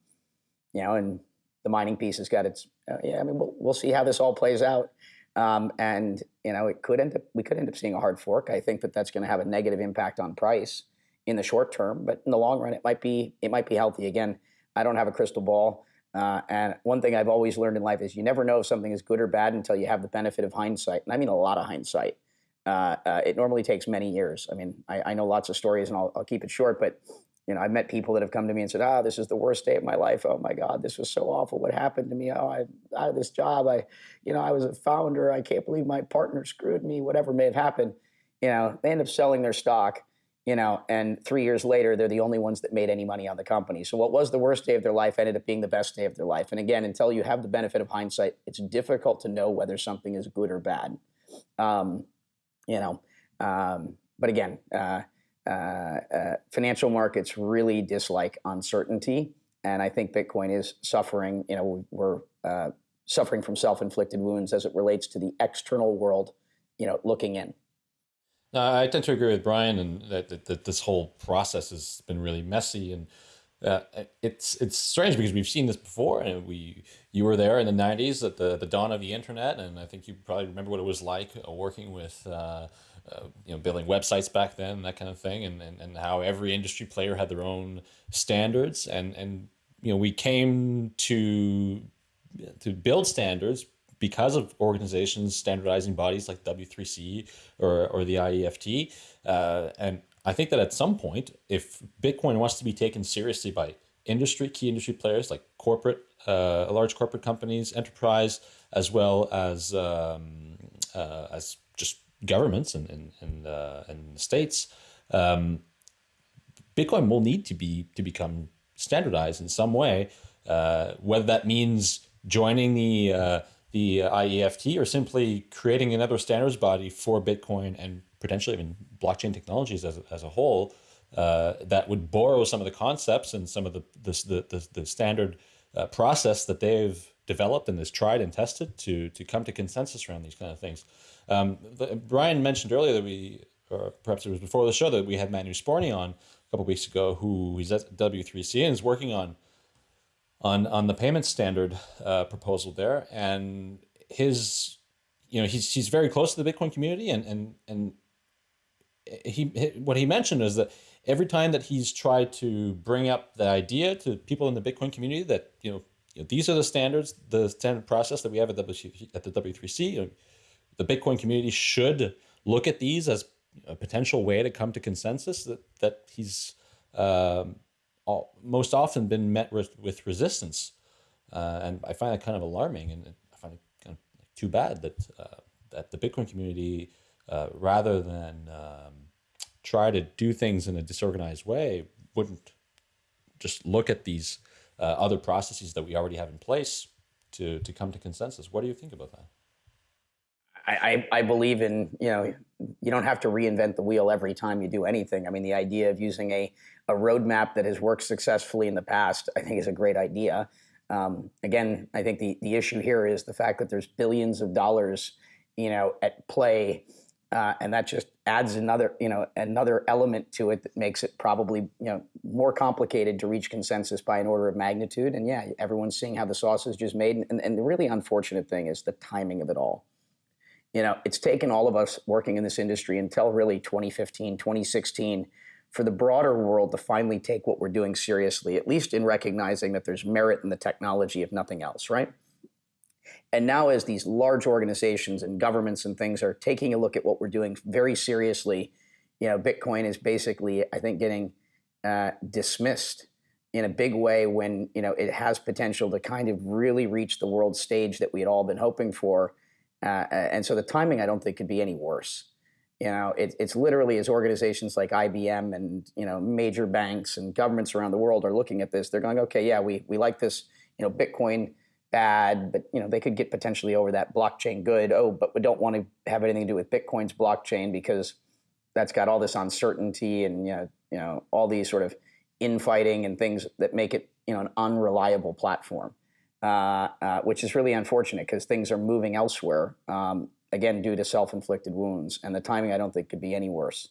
you know, and the mining piece has got its. Uh, yeah, I mean, we'll, we'll see how this all plays out. Um, and you know, it could end up we could end up seeing a hard fork. I think that that's going to have a negative impact on price in the short term, but in the long run, it might be it might be healthy. Again, I don't have a crystal ball, uh, and one thing I've always learned in life is you never know if something is good or bad until you have the benefit of hindsight, and I mean a lot of hindsight. Uh, uh, it normally takes many years. I mean, I, I know lots of stories, and I'll, I'll, keep it short, but you know, I've met people that have come to me and said, "Ah, this is the worst day of my life. Oh my God, this was so awful. What happened to me? Oh, I'm out of this job. I, you know, I was a founder. I can't believe my partner screwed me. Whatever may have happened." You know, they end up selling their stock you know, and three years later, they're the only ones that made any money on the company. So what was the worst day of their life ended up being the best day of their life. And again, until you have the benefit of hindsight, it's difficult to know whether something is good or bad. Um, you know, um, but again, uh, financial markets really dislike uncertainty, and I think Bitcoin is suffering. You know, we're uh, suffering from self-inflicted wounds as it relates to the external world. You know, looking in. No, I tend to agree with Brian, and that, that, that this whole process has been really messy, and uh, it's it's strange because we've seen this before, and we you were there in the '90s at the the dawn of the internet, and I think you probably remember what it was like uh, working with. Uh, uh, you know, building websites back then, that kind of thing, and, and, and how every industry player had their own standards, and and you know, we came to to build standards because of organizations standardizing bodies like W3C or, or the IEFT. Uh, and I think that at some point, if Bitcoin wants to be taken seriously by industry, key industry players like corporate, uh, large corporate companies, enterprise, as well as um, uh, as governments and and and, uh, and states, um, Bitcoin will need to be to become standardized in some way. Uh, whether that means joining the uh, the IEFT or simply creating another standards body for Bitcoin and potentially even blockchain technologies as, as a whole uh, that would borrow some of the concepts and some of the, the, the, the standard uh, process that they've developed and is tried and tested to, to come to consensus around these kind of things. Um, the, Brian mentioned earlier that we, or perhaps it was before the show, that we had Manu Sporny on a couple weeks ago, who is at W3C and is working on on on the payment standard uh, proposal there, and his, you know, he's he's very close to the Bitcoin community, and and and he what he mentioned is that every time that he's tried to bring up the idea to people in the Bitcoin community that you know, you know these are the standards, the standard process that we have at, w, at the W3C. You know, the Bitcoin community should look at these as a potential way to come to consensus. That that he's um, all, most often been met with, with resistance. Uh, and I find that kind of alarming and I find it kind of too bad that uh, that the Bitcoin community, uh, rather than um, try to do things in a disorganized way, wouldn't just look at these uh, other processes that we already have in place to to come to consensus. What do you think about that? I, I believe in you know you don't have to reinvent the wheel every time you do anything. I mean the idea of using a a roadmap that has worked successfully in the past I think is a great idea. Um, again, I think the the issue here is the fact that there's billions of dollars you know at play, uh, and that just adds another you know another element to it that makes it probably you know more complicated to reach consensus by an order of magnitude. And yeah, everyone's seeing how the sausage is just made, and, and the really unfortunate thing is the timing of it all you know, it's taken all of us working in this industry until really 2015, 2016 for the broader world to finally take what we're doing seriously, at least in recognizing that there's merit in the technology, if nothing else, right? And now, as these large organizations and governments and things are taking a look at what we're doing very seriously, you know, Bitcoin is basically, I think, getting uh, dismissed in a big way when you know it has potential to kind of really reach the world stage that we had all been hoping for uh, and so the timing, I don't think, could be any worse. You know, it, it's literally as organizations like IBM and you know major banks and governments around the world are looking at this, they're going, okay, yeah, we we like this. You know, Bitcoin bad, but you know they could get potentially over that blockchain good. Oh, but we don't want to have anything to do with Bitcoin's blockchain because that's got all this uncertainty and you know you know all these sort of infighting and things that make it you know an unreliable platform. Uh, uh, which is really unfortunate because things are moving elsewhere, um, again, due to self-inflicted wounds. And the timing, I don't think, could be any worse.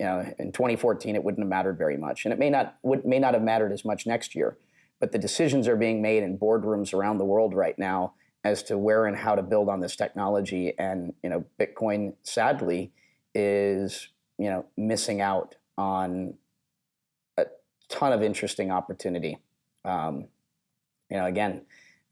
You know, in 2014, it wouldn't have mattered very much. And it may not, would, may not have mattered as much next year. But the decisions are being made in boardrooms around the world right now as to where and how to build on this technology. And, you know, Bitcoin, sadly, is, you know, missing out on a ton of interesting opportunity. Um, you know, again,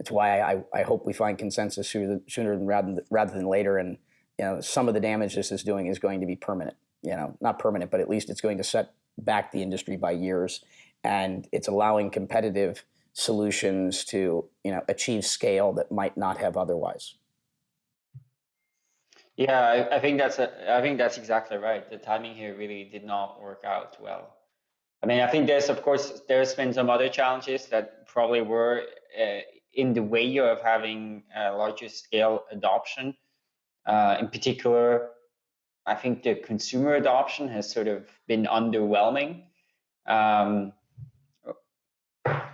it's why I, I hope we find consensus sooner, rather, than rather than later. And you know, some of the damage this is doing is going to be permanent. You know, not permanent, but at least it's going to set back the industry by years, and it's allowing competitive solutions to you know achieve scale that might not have otherwise. Yeah, I, I think that's a, I think that's exactly right. The timing here really did not work out well. I mean, I think there's of course there's been some other challenges that probably were uh, in the way of having a larger scale adoption. Uh, in particular, I think the consumer adoption has sort of been underwhelming. Um,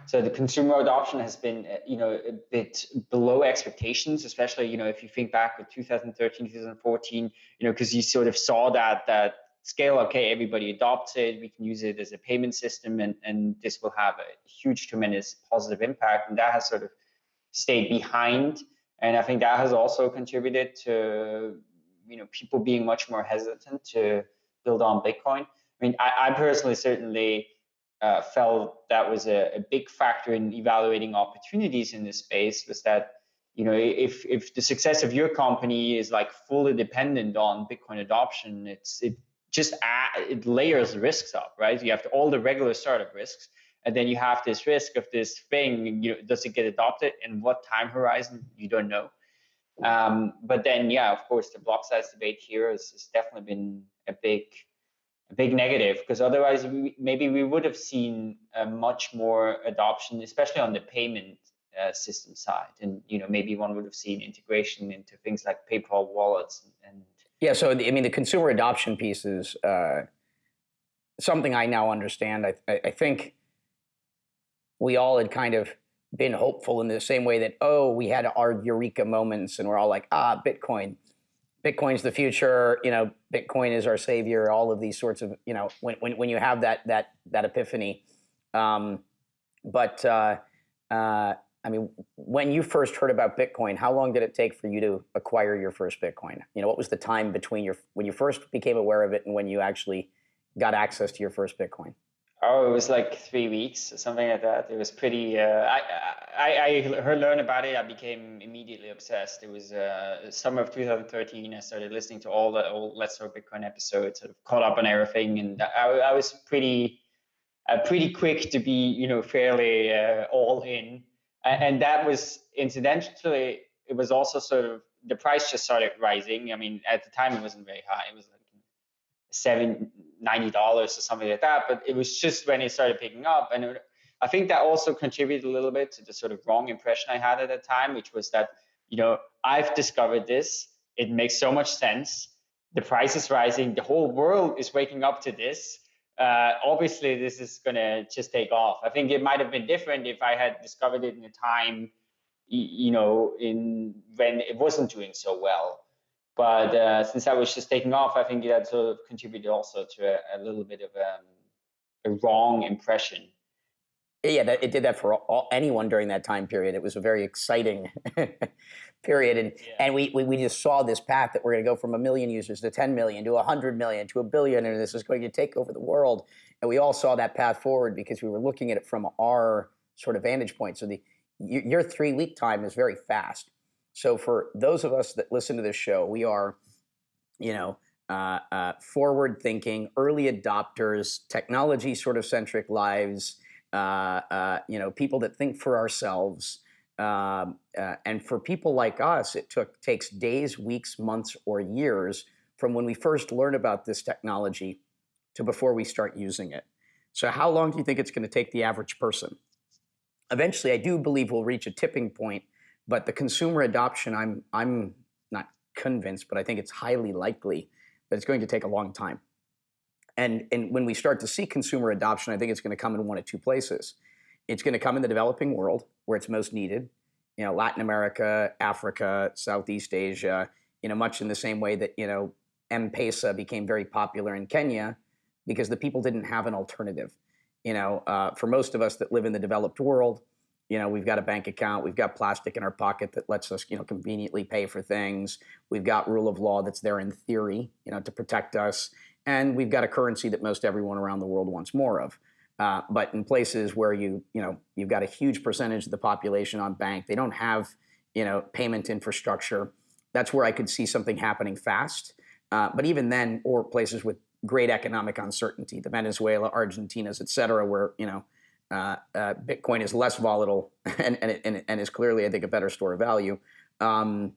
so the consumer adoption has been, uh, you know, a bit below expectations, especially, you know, if you think back with 2013, 2014, you know, because you sort of saw that that scale, okay, everybody adopts it, we can use it as a payment system, and and this will have a huge, tremendous positive impact, and that has sort of stayed behind. And I think that has also contributed to you know people being much more hesitant to build on Bitcoin. I mean, I, I personally certainly uh, felt that was a, a, big factor in evaluating opportunities in this space. Was that you know if if the success of your company is like fully dependent on Bitcoin adoption, it's it just add, it layers risks up, right? You have to, all the regular startup risks, and then you have this risk of this thing you know does it get adopted? And what time horizon? You don't know. Um, but then yeah of course the block size debate here has, has definitely been a big a big negative because otherwise we, maybe we would have seen a much more adoption especially on the payment uh, system side. And you know maybe one would have seen integration into things like paypal wallets and, yeah so the, i mean the consumer adoption piece is uh, something i now understand. I, I think we all had kind of been hopeful in the same way that, oh, we had our eureka moments and we're all like, ah, Bitcoin. Bitcoin's the future, you know, Bitcoin is our savior, all of these sorts of, you know, when, when, when you have that, that, that epiphany. Um, but, uh, uh, I mean, when you first heard about Bitcoin, how long did it take for you to acquire your first Bitcoin? You know, what was the time between your, when you first became aware of it and when you actually got access to your first Bitcoin? Oh, it was like three weeks or something like that. It was pretty. Uh, I, I I heard learn about it. I became immediately obsessed. It was uh, summer of 2013. I started listening to all the old Let's Talk Bitcoin episodes. Sort of caught up on everything, and I, I was pretty uh, pretty quick to be you know fairly uh, all in. And, and that was incidentally, it was also sort of the price just started rising. I mean, at the time it wasn't very high. It was like seven ninety dollars or something like that. But it was just when it started picking up, and it, I think that also contributed a little bit to the sort of wrong impression I had at the time, which was that you know I've discovered this. It makes so much sense. The price is rising. The whole world is waking up to this. Uh, obviously, this is gonna just take off. I think it might have been different if I had discovered it in a time, you know, in when it wasn't doing so well. But uh, since I was just taking off, I think that sort of contributed also to a, a little bit of um, a wrong impression yeah, that, it did that for all, anyone during that time period. It was a very exciting period, and yeah. and we, we we just saw this path that we're going to go from a million users to 10 million to 100 million to a billion, and this is going to take over the world. And we all saw that path forward because we were looking at it from our sort of vantage point. So the your three week time is very fast. So for those of us that listen to this show, we are, you know. Uh, uh, forward thinking, early adopters, technology sort of centric lives, uh, uh, you know, people that think for ourselves. Um, uh, and for people like us, it took takes days, weeks, months, or years from when we first learn about this technology to before we start using it. So how long do you think it's going to take the average person? Eventually, I do believe we'll reach a tipping point, but the consumer adoption, I'm, I'm not convinced, but I think it's highly likely that it's going to take a long time. And, and when we start to see consumer adoption, I think it's going to come in one of two places. It's going to come in the developing world where it's most needed, you know, Latin America, Africa, Southeast Asia, you know, much in the same way that, you know, M-Pesa became very popular in Kenya because the people didn't have an alternative. You know, uh, for most of us that live in the developed world, you know, we've got a bank account, we've got plastic in our pocket that lets us, you know, conveniently pay for things. We've got rule of law that's there in theory, you know, to protect us and we've got a currency that most everyone around the world wants more of. Uh, but in places where you you know you've got a huge percentage of the population on bank, they don't have you know payment infrastructure. That's where I could see something happening fast. Uh, but even then, or places with great economic uncertainty, the Venezuela, Argentinas, et cetera, where you know uh, uh Bitcoin is less volatile and and, and, and, is clearly, I think, a better store of value. Um,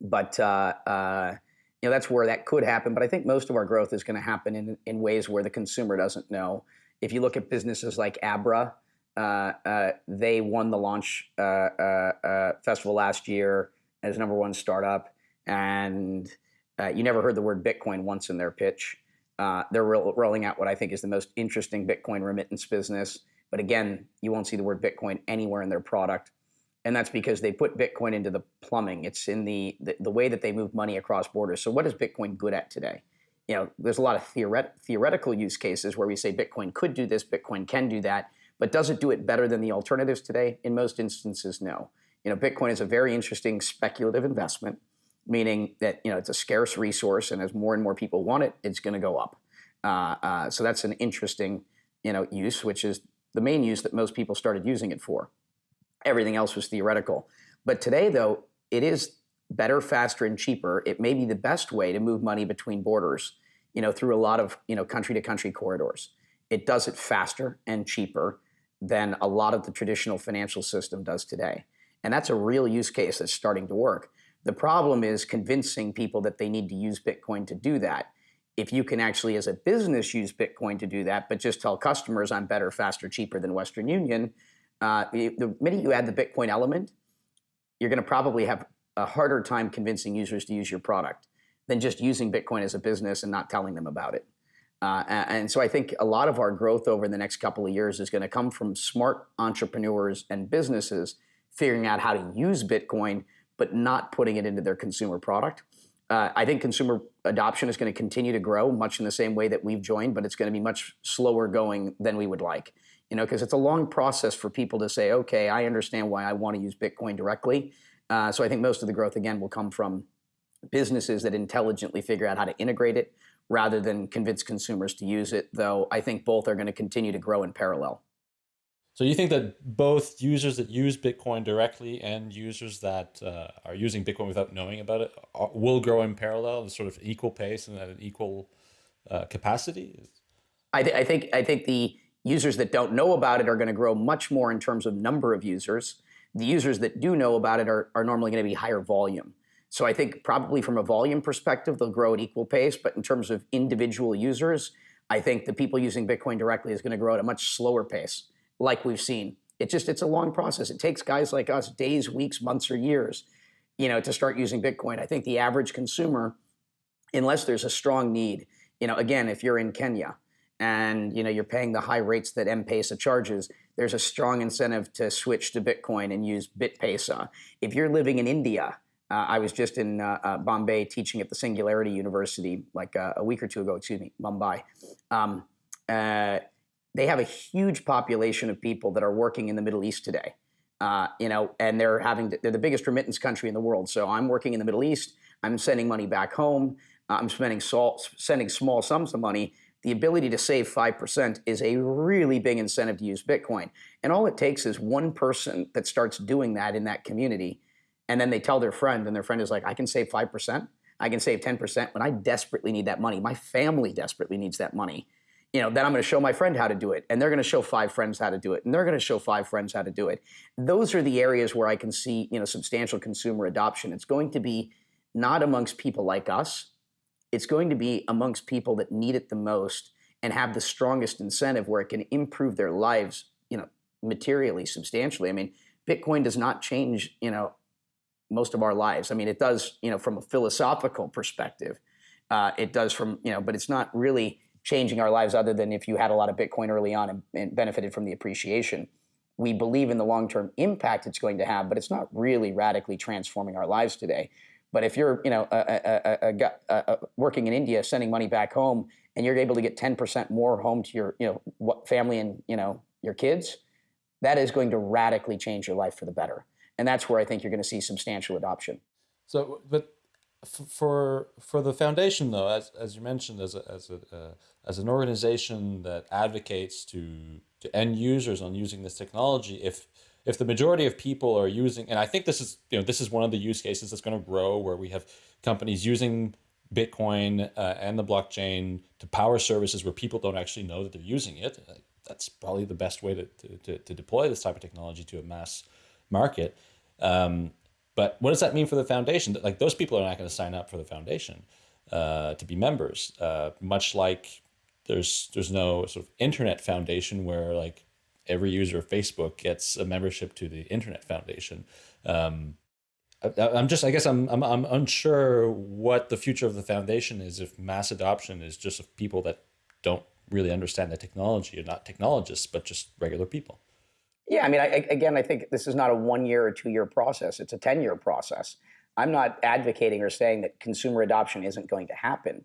but uh, uh, you know, that's where that could happen. But I think most of our growth is going to happen in, in ways where the consumer doesn't know. If you look at businesses like Abra, uh, uh, they won the launch festival last year as number one startup, and you never heard the word Bitcoin once in their pitch. they're ro rolling out what I think is the most interesting Bitcoin remittance business. But again, you won't see the word Bitcoin anywhere in their product and that's because they put Bitcoin into the plumbing. It's in the, the, the way that they move money across borders. So what is Bitcoin good at today? You know, there's a lot of theoret theoretical use cases where we say Bitcoin could do this, Bitcoin can do that, but does it do it better than the alternatives today? In most instances, no. You know, Bitcoin is a very interesting speculative investment, meaning that you know it's a scarce resource, and as more and more people want it, it's going to go up. Uh, uh, so that's an interesting, you know, use, which is the main use that most people started using it for. Everything else was theoretical. But today, though, it is better, faster, and cheaper. It may be the best way to move money between borders, you know, through a lot of, you know, country-to-country corridors. It does it faster and cheaper than a lot of the traditional financial system does today. And that's a real use case that's starting to work. The problem is convincing people that they need to use Bitcoin to do that. If you can actually, as a business, use Bitcoin to do that, but just tell customers I'm better, faster, cheaper than Western Union, uh, the minute you add the Bitcoin element, you're going to probably have a harder time convincing users to use your product than just using Bitcoin as a business and not telling them about it. Uh, and so I think a lot of our growth over the next couple of years is going to come from smart entrepreneurs and businesses figuring out how to use Bitcoin, but not putting it into their consumer product. Uh, I think consumer adoption is going to continue to grow much in the same way that we've joined, but it's going to be much slower going than we would like you know, because it's a long process for people to say, okay, I understand why I want to use Bitcoin directly. Uh, so I think most of the growth, again, will come from businesses that intelligently figure out how to integrate it rather than convince consumers to use it, though I think both are going to continue to grow in parallel. So you think that both users that use Bitcoin directly and users that uh, are using Bitcoin without knowing about it are, uh, will grow in parallel, sort of equal pace and at an equal uh, capacity? I, th I think I think the users that don't know about it are going to grow much more in terms of number of users. The users that do know about it are, are normally going to be higher volume. So I think probably from a volume perspective, they'll grow at equal pace. But in terms of individual users, I think the people using Bitcoin directly is going to grow at a much slower pace, like we've seen. It just it's a long process. It takes guys like us days, weeks, months, or years, you know, to start using Bitcoin. I think the average consumer, unless there's a strong need, you know, again, if you're in Kenya and you know you're paying the high rates that M-Pesa charges, there's a strong incentive to switch to Bitcoin and use BitPesa. If you're living in India, uh, I was just in uh, uh, Bombay teaching at the Singularity University like uh, a week or two ago, excuse me, Mumbai. Um, uh, they have a huge population of people that are working in the Middle East today. Uh, you know, and they're having they're the biggest remittance country in the world. So I'm working in the Middle East. I'm sending money back home. I'm spending small, sending small sums of money. The ability to save five percent is a really big incentive to use Bitcoin. And all it takes is one person that starts doing that in that community, and then they tell their friend, and their friend is like, "I can save five percent. I can save ten percent when I desperately need that money. My family desperately needs that money." You know, then I'm going to show my friend how to do it, and they're going to show five friends how to do it, and they're going to show five friends how to do it. Those are the areas where I can see, you know, substantial consumer adoption. It's going to be not amongst people like us. It's going to be amongst people that need it the most and have the strongest incentive where it can improve their lives, you know, materially, substantially. I mean, Bitcoin does not change, you know, most of our lives. I mean, it does, you know, from a philosophical perspective. Uh, it does from, you know, but it's not really changing our lives other than if you had a lot of Bitcoin early on and, and benefited from the appreciation. We believe in the long term impact it's going to have, but it's not really radically transforming our lives today. But if you're, you know, a, a, a, working in India, sending money back home, and you're able to get 10% more home to your, you know, family and you know your kids, that is going to radically change your life for the better. And that's where I think you're going to see substantial adoption. So, but for for the foundation, though, as as you mentioned, as a, as a uh, as an organization that advocates to to end users on using this technology, if if the majority of people are using, and I think this is you know this is one of the use cases that's going to grow, where we have companies using Bitcoin uh, and the blockchain to power services where people don't actually know that they're using it. That's probably the best way to to, to deploy this type of technology to a mass market. Um, but what does that mean for the foundation? Like those people are not going to sign up for the foundation uh, to be members, uh, much like there's there's no sort of internet foundation where like every user of Facebook gets a membership to the internet foundation. Um, I, am just I guess I'm, I'm I'm unsure what the future of the foundation is if mass adoption is just of people that don't really understand the technology or not technologists but just regular people. Yeah, I mean, I, again, I think this is not a one year or two year process. It's a 10 year process. I'm not advocating or saying that consumer adoption isn't going to happen.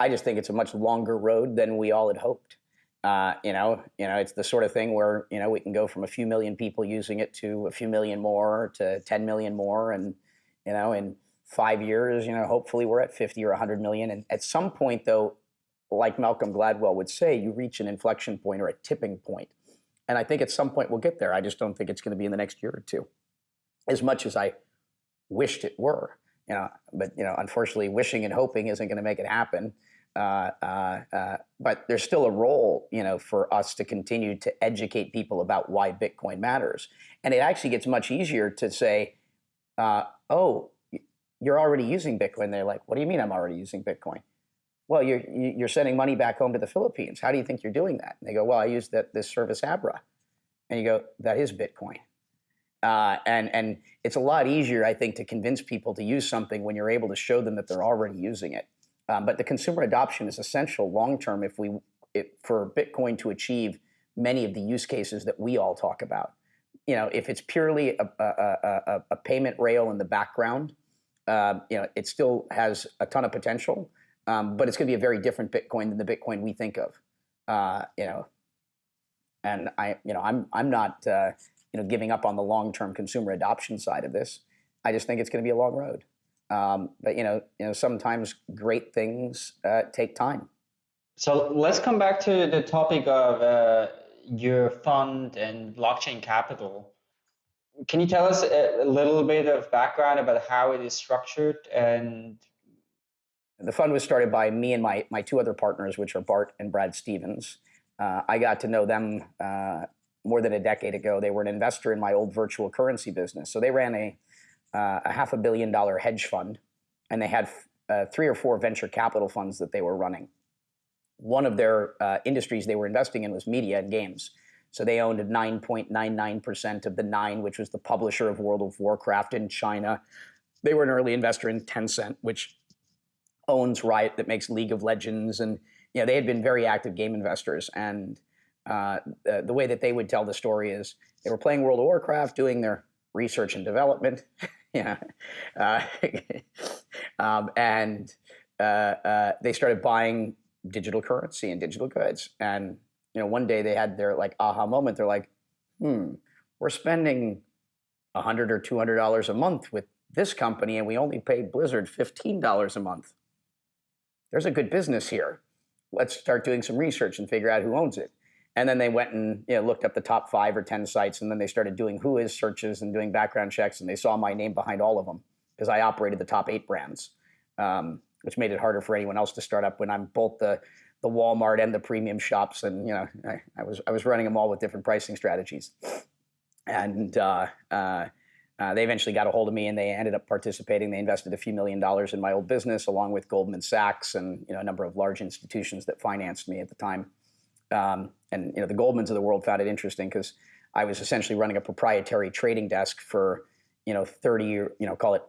I just think it's a much longer road than we all had hoped. Uh, you know, you know, it's the sort of thing where you know we can go from a few million people using it to a few million more to 10 million more, and you know, in five years, you know, hopefully we're at 50 or 100 million. And at some point, though, like Malcolm Gladwell would say, you reach an inflection point or a tipping point. And I think at some point we'll get there. I just don't think it's going to be in the next year or two, as much as I wished it were. You know, but you know, unfortunately, wishing and hoping isn't going to make it happen. Uh, uh, uh, but there's still a role, you know, for us to continue to educate people about why Bitcoin matters. And it actually gets much easier to say, uh, "Oh, you're already using Bitcoin." They're like, "What do you mean I'm already using Bitcoin?" Well, you're you're sending money back home to the Philippines. How do you think you're doing that? And they go, "Well, I use that this service Abra," and you go, "That is Bitcoin." Uh, and and it's a lot easier, I think, to convince people to use something when you're able to show them that they're already using it. Um, but the consumer adoption is essential long term if we it, for Bitcoin to achieve many of the use cases that we all talk about. You know, if it's purely a, a, a, a payment rail in the background, uh, you know, it still has a ton of potential, um, but it's going to be a very different Bitcoin than the Bitcoin we think of. Uh, you know, and I, you know, I'm I'm not. You know, giving up on the long-term consumer adoption side of this. I just think it's going to be a long road. Um, but you know, you know, sometimes great things uh, take time. So let's come back to the topic of uh, your fund and blockchain capital. Can you tell us a, little bit of background about how it is structured and? The fund was started by me and my my two other partners, which are Bart and Brad Stephens. Uh, I got to know them uh, more than a decade ago. They were an investor in my old virtual currency business. So they ran a, uh, a half a billion dollar hedge fund and they had uh, three or four venture capital funds that they were running. One of their uh, industries they were investing in was media and games. So they owned 9.99% of the Nine, which was the publisher of World of Warcraft in China. They were an early investor in Tencent, which owns Riot, that makes League of Legends, and you know they had been very active game investors. And uh, the, the way that they would tell the story is they were playing World of Warcraft, doing their research and development, yeah, uh, um, and uh, uh, they started buying digital currency and digital goods. And you know, one day they had their like aha moment. They're like, "Hmm, we're spending a hundred or two hundred dollars a month with this company, and we only pay Blizzard fifteen dollars a month. There's a good business here. Let's start doing some research and figure out who owns it." And then they went and you know, looked up the top five or 10 sites, and then they started doing who is searches and doing background checks, and they saw my name behind all of them because I operated the top eight brands, um, which made it harder for anyone else to start up when I'm both the, the Walmart and the premium shops. And you know, I, I was, I was running them all with different pricing strategies. And uh, uh, uh, they eventually got a hold of me and they ended up participating. They invested a few million dollars in my old business along with Goldman Sachs and you know, a number of large institutions that financed me at the time. Um, and you know, the Goldmans of the world found it interesting because I was essentially running a proprietary trading desk for you know 30 you know call it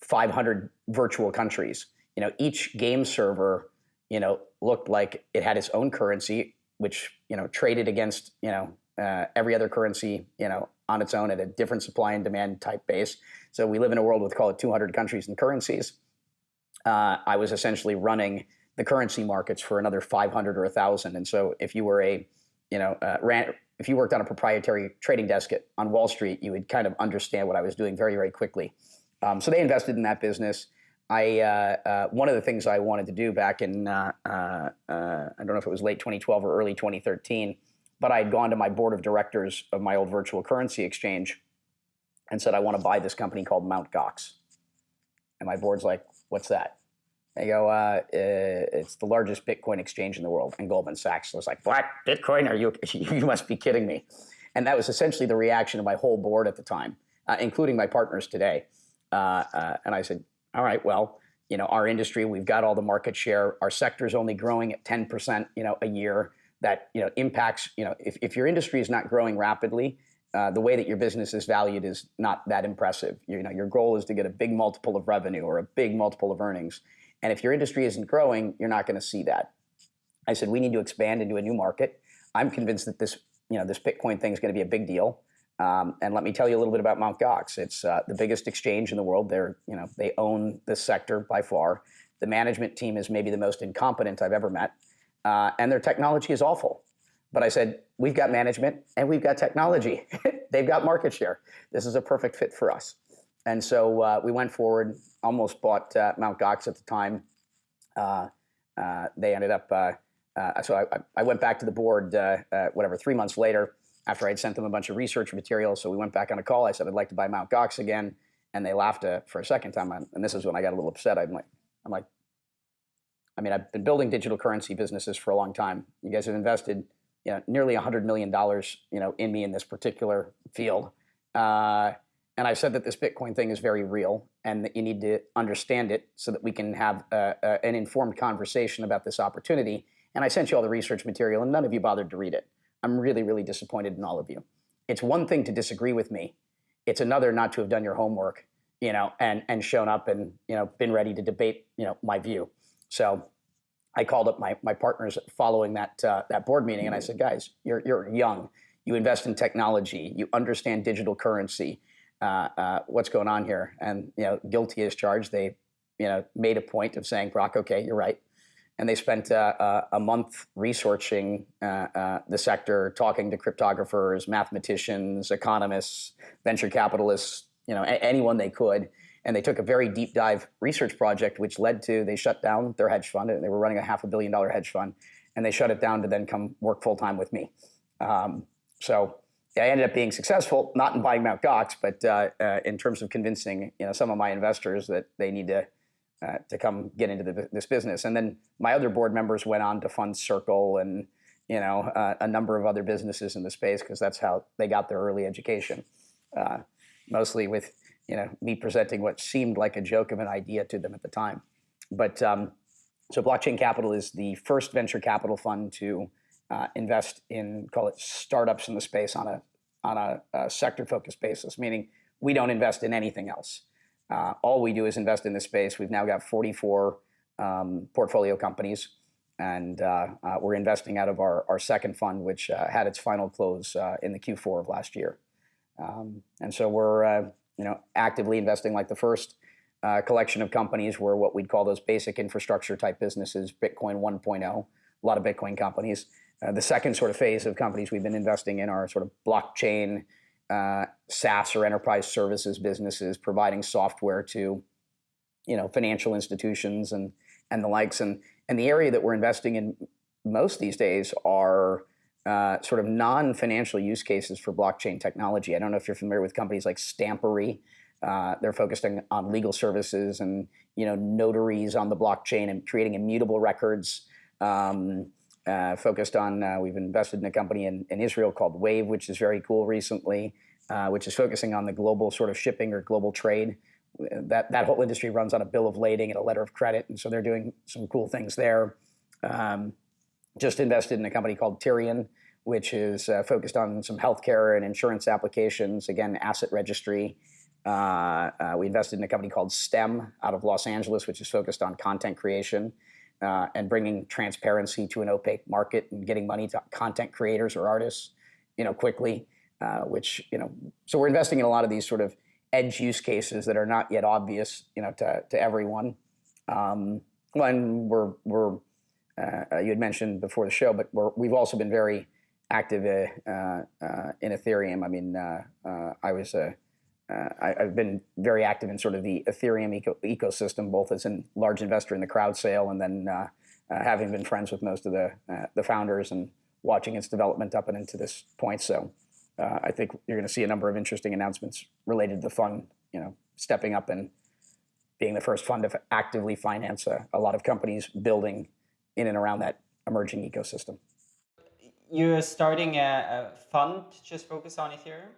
500 virtual countries. You know, each game server you know looked like it had its own currency, which you know traded against you know uh, every other currency you know on its own at a different supply and demand type base. So we live in a world with call it 200 countries and currencies. Uh, I was essentially running the currency markets for another 500 or 1,000. And so if you were a, you know, uh, ran, if you worked on a proprietary trading desk at, on Wall Street, you would kind of understand what I was doing very, very quickly. Um, so they invested in that business. I uh, uh, one of the things I wanted to do back in uh, uh, uh, I don't know if it was late 2012 or early 2013, but I had gone to my board of directors of my old virtual currency exchange and said I want to buy this company called Mt. Gox. And my board's like, "What's that?" They go, uh, uh, it's the largest Bitcoin exchange in the world. And Goldman Sachs was like, what? Bitcoin? Are you, you must be kidding me. And that was essentially the reaction of my whole board at the time, uh, including my partners today. Uh, uh, and I said, all right, well, you know, our industry, we've got all the market share. Our sector is only growing at 10%, you know, a year. That, you know, impacts, you know, if, if your industry is not growing rapidly, uh, the way that your business is valued is not that impressive. You know, your goal is to get a big multiple of revenue or a big multiple of earnings. And if your industry isn't growing, you're not going to see that. I said, we need to expand into a new market. I'm convinced that this, you know, this Bitcoin thing is going to be a big deal. Um, and let me tell you a little bit about Mt. Gox. It's uh, the biggest exchange in the world. They're, you know, they own this sector by far. The management team is maybe the most incompetent I've ever met, uh, and their technology is awful. But I said, we've got management and we've got technology. They've got market share. This is a perfect fit for us. And so uh, we went forward, almost bought uh, Mt. Gox at the time. Uh, uh they ended up, uh, so I, I, went back to the board, whatever, three months later after I had sent them a bunch of research material. So we went back on a call. I said, I'd like to buy Mount Gox again. And they laughed for a second time. And this is when I got a little upset. I'm like, I'm like, I mean, I've been building digital currency businesses for a long time. You guys have invested you know, nearly $100 million you know, in me in this particular field. Uh, and I've said that this Bitcoin thing is very real and that you need to understand it so that we can have uh, uh, an informed conversation about this opportunity. And I sent you all the research material and none of you bothered to read it. I'm really, really disappointed in all of you. It's one thing to disagree with me. It's another not to have done your homework, you know, and, and shown up and, you know, been ready to debate, you know, my view. So I called up my, my partners following that, uh, that board meeting and I said, guys, you're, you're young. You invest in technology. You understand digital currency uh, uh, what's going on here? And you know, guilty as charged. They, you know, made a point of saying, Brock, okay, you're right. And they spent uh, uh a month researching the sector, talking to cryptographers, mathematicians, economists, venture capitalists, you know, anyone they could. And they took a very deep dive research project, which led to they shut down their hedge fund. And they were running a half a billion dollar hedge fund, and they shut it down to then come work full time with me. Um, so I ended up being successful, not in buying Mt. Gox, but uh, uh, in terms of convincing you know some of my investors that they need to uh, to come get into the, this business. And then my other board members went on to fund Circle and you know uh, a number of other businesses in the space because that's how they got their early education, uh, mostly with you know me presenting what seemed like a joke of an idea to them at the time. But um, so Blockchain Capital is the first venture capital fund to uh, invest in call it startups in the space on a on a, a sector focused basis, meaning we don't invest in anything else. Uh, all we do is invest in this space. We've now got 44 um, portfolio companies, and uh, uh, we're investing out of our, our second fund, which uh, had its final close uh, in the Q4 of last year. Um, and so we're uh, you know actively investing like the first collection of companies were what we'd call those basic infrastructure type businesses, Bitcoin 1.0, a lot of Bitcoin companies. The second sort of phase of companies we've been investing in are sort of blockchain uh, SaaS or enterprise services businesses providing software to, you know, financial institutions and and the likes. And and the area that we're investing in most these days are uh, sort of non-financial use cases for blockchain technology. I don't know if you're familiar with companies like Stampery. Uh, they're focused on, on, legal services and you know notaries on the blockchain and creating immutable records. Um, uh, focused on, uh, we've invested in a company in, in, Israel called Wave, which is very cool recently, uh, which is focusing on the global sort of shipping or global trade. That, that whole industry runs on a bill of lading and a letter of credit, and so they're doing some cool things there. Um, just invested in a company called Tierion, which is uh, focused on some healthcare and insurance applications, again, asset registry. Uh, uh, we invested in a company called STEM out of Los Angeles, which is focused on content creation uh, and bringing transparency to an opaque market and getting money to content creators or artists, you know, quickly. Uh, which you know, so we're investing in a lot of these sort of edge use cases that are not yet obvious, you know, to to everyone. Um, when we're we're uh, you had mentioned before the show, but we have also been very active uh, uh, in Ethereum. I mean, uh, I was a uh, I, have been very active in sort of the Ethereum eco ecosystem, both as a large investor in the crowd sale and then uh, uh, having been friends with most of the, uh, the founders and watching its development up and into this point. So uh, I think you're going to see a number of interesting announcements related to the fund, you know, stepping up and being the first fund to actively finance a, a lot of companies building in and around that emerging ecosystem. You're starting a, a fund just focused on Ethereum?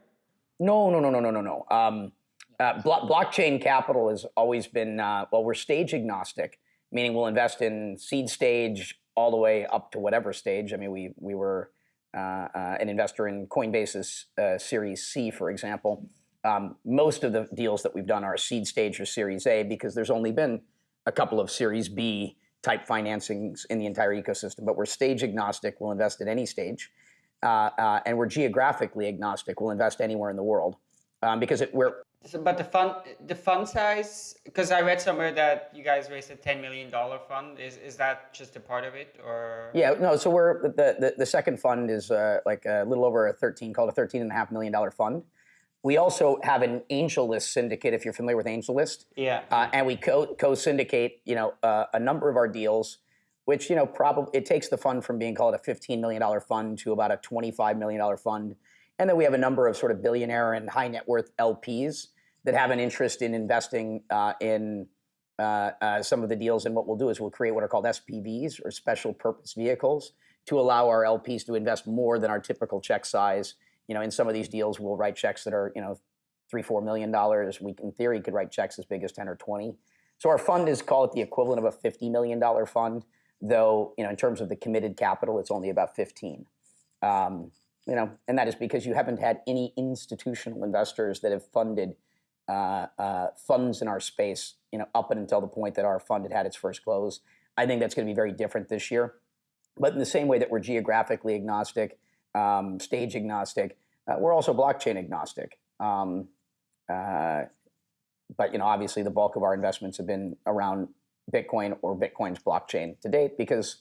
No, no, no, no, no, no, no. Um, uh, blo blockchain capital has always been, uh, well, we're stage agnostic, meaning we'll invest in seed stage all the way up to whatever stage. I mean, we, we were uh, uh an investor in Coinbase's uh, Series C, for example. Um, most of the deals that we've done are seed stage or Series A because there's only been a couple of Series B type financings in the entire ecosystem, but we're stage agnostic. We'll invest at any stage uh, uh, and we're geographically agnostic. We'll invest anywhere in the world um, because it, we're. So, but the fund, the fund size, because I read somewhere that you guys raised a ten million dollar fund. Is is that just a part of it, or? Yeah, no. So we're the the, the second fund is uh, like a little over a thirteen, called a thirteen and a half million dollar fund. We also have an AngelList syndicate, if you're familiar with AngelList. Yeah. Uh, and we co co syndicate, you know, uh, a number of our deals which you know probably it takes the fund from being called a $15 million fund to about a $25 million fund. And then we have a number of sort of billionaire and high net worth LPs that have an interest in investing uh, in uh, uh, some of the deals. And what we'll do is we'll create what are called SPVs or special purpose vehicles to allow our LPs to invest more than our typical check size. You know, in some of these deals, we'll write checks that are you know three, four million dollars. We, in theory, could write checks as big as ten or twenty. So our fund is call it the equivalent of a fifty million dollar fund though you know in terms of the committed capital, it's only about 15. Um, you know, and that is because you haven't had any institutional investors that have funded uh, uh, funds in our space, you know, up until the point that our fund had had its first close. I think that's going to be very different this year. But in the same way that we're geographically agnostic, um, stage agnostic, uh, we're also blockchain agnostic. Um, uh, but you know, obviously, the bulk of our investments have been around Bitcoin or Bitcoin's blockchain to date because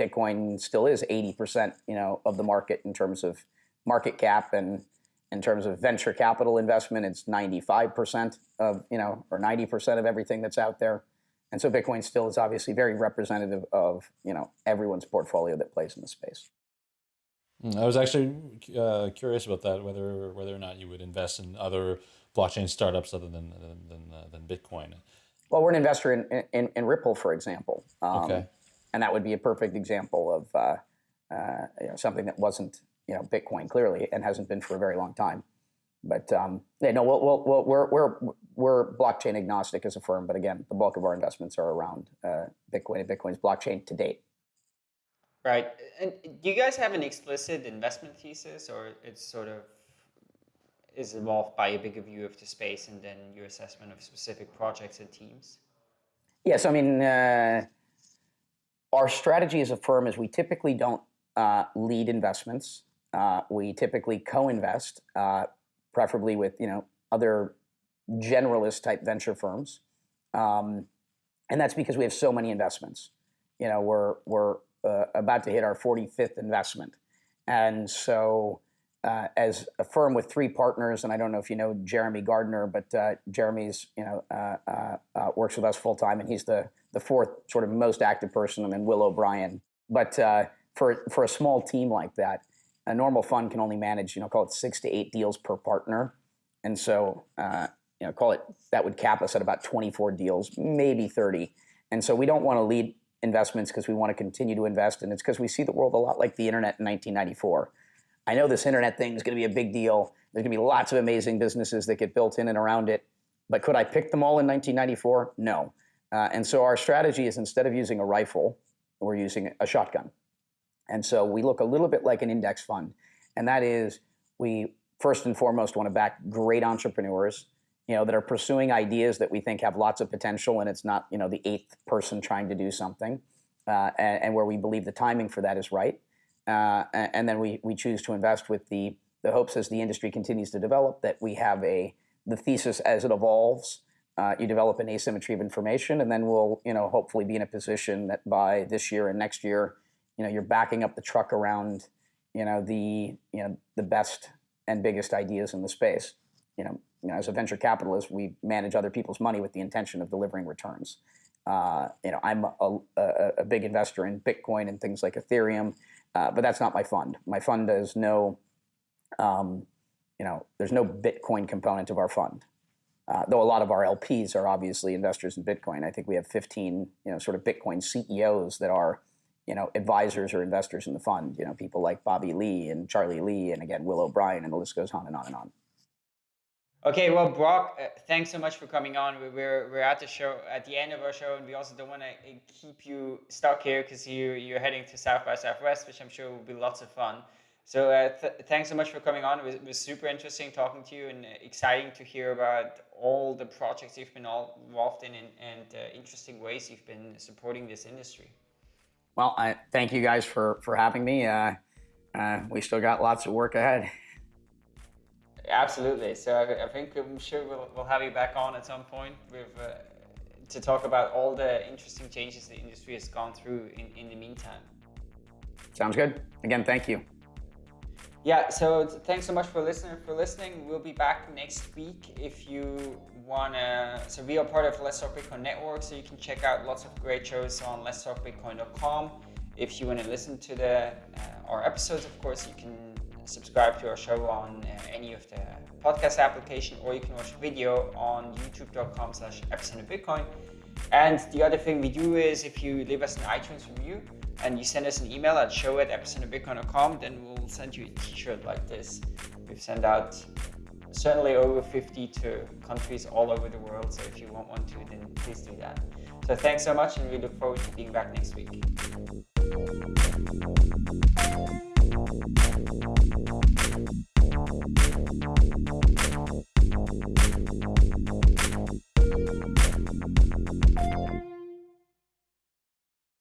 Bitcoin still is 80% you know, of the market in terms of market cap and in terms of venture capital investment, it's 95% of, you know, or 90% of everything that's out there. And so Bitcoin still is obviously very representative of, you know, everyone's portfolio that plays in the space. Hmm, I was actually uh, curious about that, whether whether or not you would invest in other blockchain startups other than than, than, uh, than Bitcoin. Well, we're an investor in, in, in Ripple, for example. Um, okay. And that would be a perfect example of uh, uh, you know, something that wasn't you know, Bitcoin clearly and hasn't been for a very long time. but um, yeah, no, we'll, we'll, we'll, we're we're we're blockchain agnostic as a firm, but again, the bulk of our investments are around uh, Bitcoin and Bitcoin's blockchain to date. Right. And do you guys have an explicit investment thesis, or it's sort of is evolved by a bigger view of the space and then your assessment of specific projects and teams? Yes, I mean, uh, our strategy as a firm is we typically don't uh, lead investments. Uh, we typically co-invest, uh, preferably with you know other generalist type venture firms, um, and that's because we have so many investments. You know, we're we're uh, about to hit our 45th investment, and so uh, as a firm with three partners, and I don't know if you know Jeremy Gardner, but uh, Jeremy's you know uh, uh, uh, works with us full time, and he's the the fourth sort of most active person, and then Will O'Brien. But for for a small team like that, a normal fund can only manage you know call it six to eight deals per partner, and so you know call it that would cap us at about 24 deals, maybe 30, and so we don't want to lead investments because we want to continue to invest, and it's because we see the world a lot like the internet in 1994 I know this internet thing is going to be a big deal. There's going to be lots of amazing businesses that get built in and around it. But could I pick them all in 1994? No. Uh, and so our strategy is instead of using a rifle, we're using a shotgun. And so we look a little bit like an index fund. And that is we first and foremost want to back great entrepreneurs, you know, that are pursuing ideas that we think have lots of potential and it's not, you know, the eighth person trying to do something. Uh, and, and where we believe the timing for that is right. Uh, and then we, we choose to invest with the, the hopes as the industry continues to develop that we have a the thesis as it evolves. Uh, you develop an asymmetry of information, and then we'll you know hopefully be in a position that by this year and next year, you know you're backing up the truck around you know the you know the best and biggest ideas in the space. You know, you know as a venture capitalist, we manage other people's money with the intention of delivering returns. Uh, you know, I'm a, a, a, big investor in Bitcoin and things like Ethereum. Uh, but that's not my fund. My fund has no, um, you know, there's no Bitcoin component of our fund. Uh, though a lot of our LPs are obviously investors in Bitcoin. I think we have 15, you know, sort of Bitcoin CEOs that are, you know, advisors or investors in the fund. You know, people like Bobby Lee and Charlie Lee, and again Will O'Brien, and the list goes on and on and on. Okay, well, Brock, uh, thanks so much for coming on. We're, we're at the show, at the end of our show, and we also don't want to uh, keep you stuck here because you, you're heading to South by Southwest, which I'm sure will be lots of fun. So uh, th thanks so much for coming on. It was, it was, super interesting talking to you and uh, exciting to hear about all the projects you've been all involved in and, and uh, interesting ways you've been supporting this industry. Well, I thank you guys for, for having me. Uh, we still got lots of work ahead. Absolutely. So I, I, think I'm sure we'll, we'll have you back on at some point with uh, to talk about all the interesting changes the industry has gone through in, in the meantime. Sounds good. Again, thank you. Yeah, so thanks so much for listening. For listening, we'll be back next week. If you wanna, so we are part of Let's Talk Bitcoin Network, so you can check out lots of great shows on letstalkbitcoin.com. If you want to listen to the uh, our episodes, of course, you can subscribe to our show on uh, any of the podcast application or you can watch video on youtube.com slash bitcoin and the other thing we do is if you leave us an itunes review and you send us an email at show at epicenterbitcoin.com then we'll send you a t-shirt like this. We've sent out certainly over 50 to countries all over the world so if you want one too then please do that. So thanks so much and we look forward to being back next week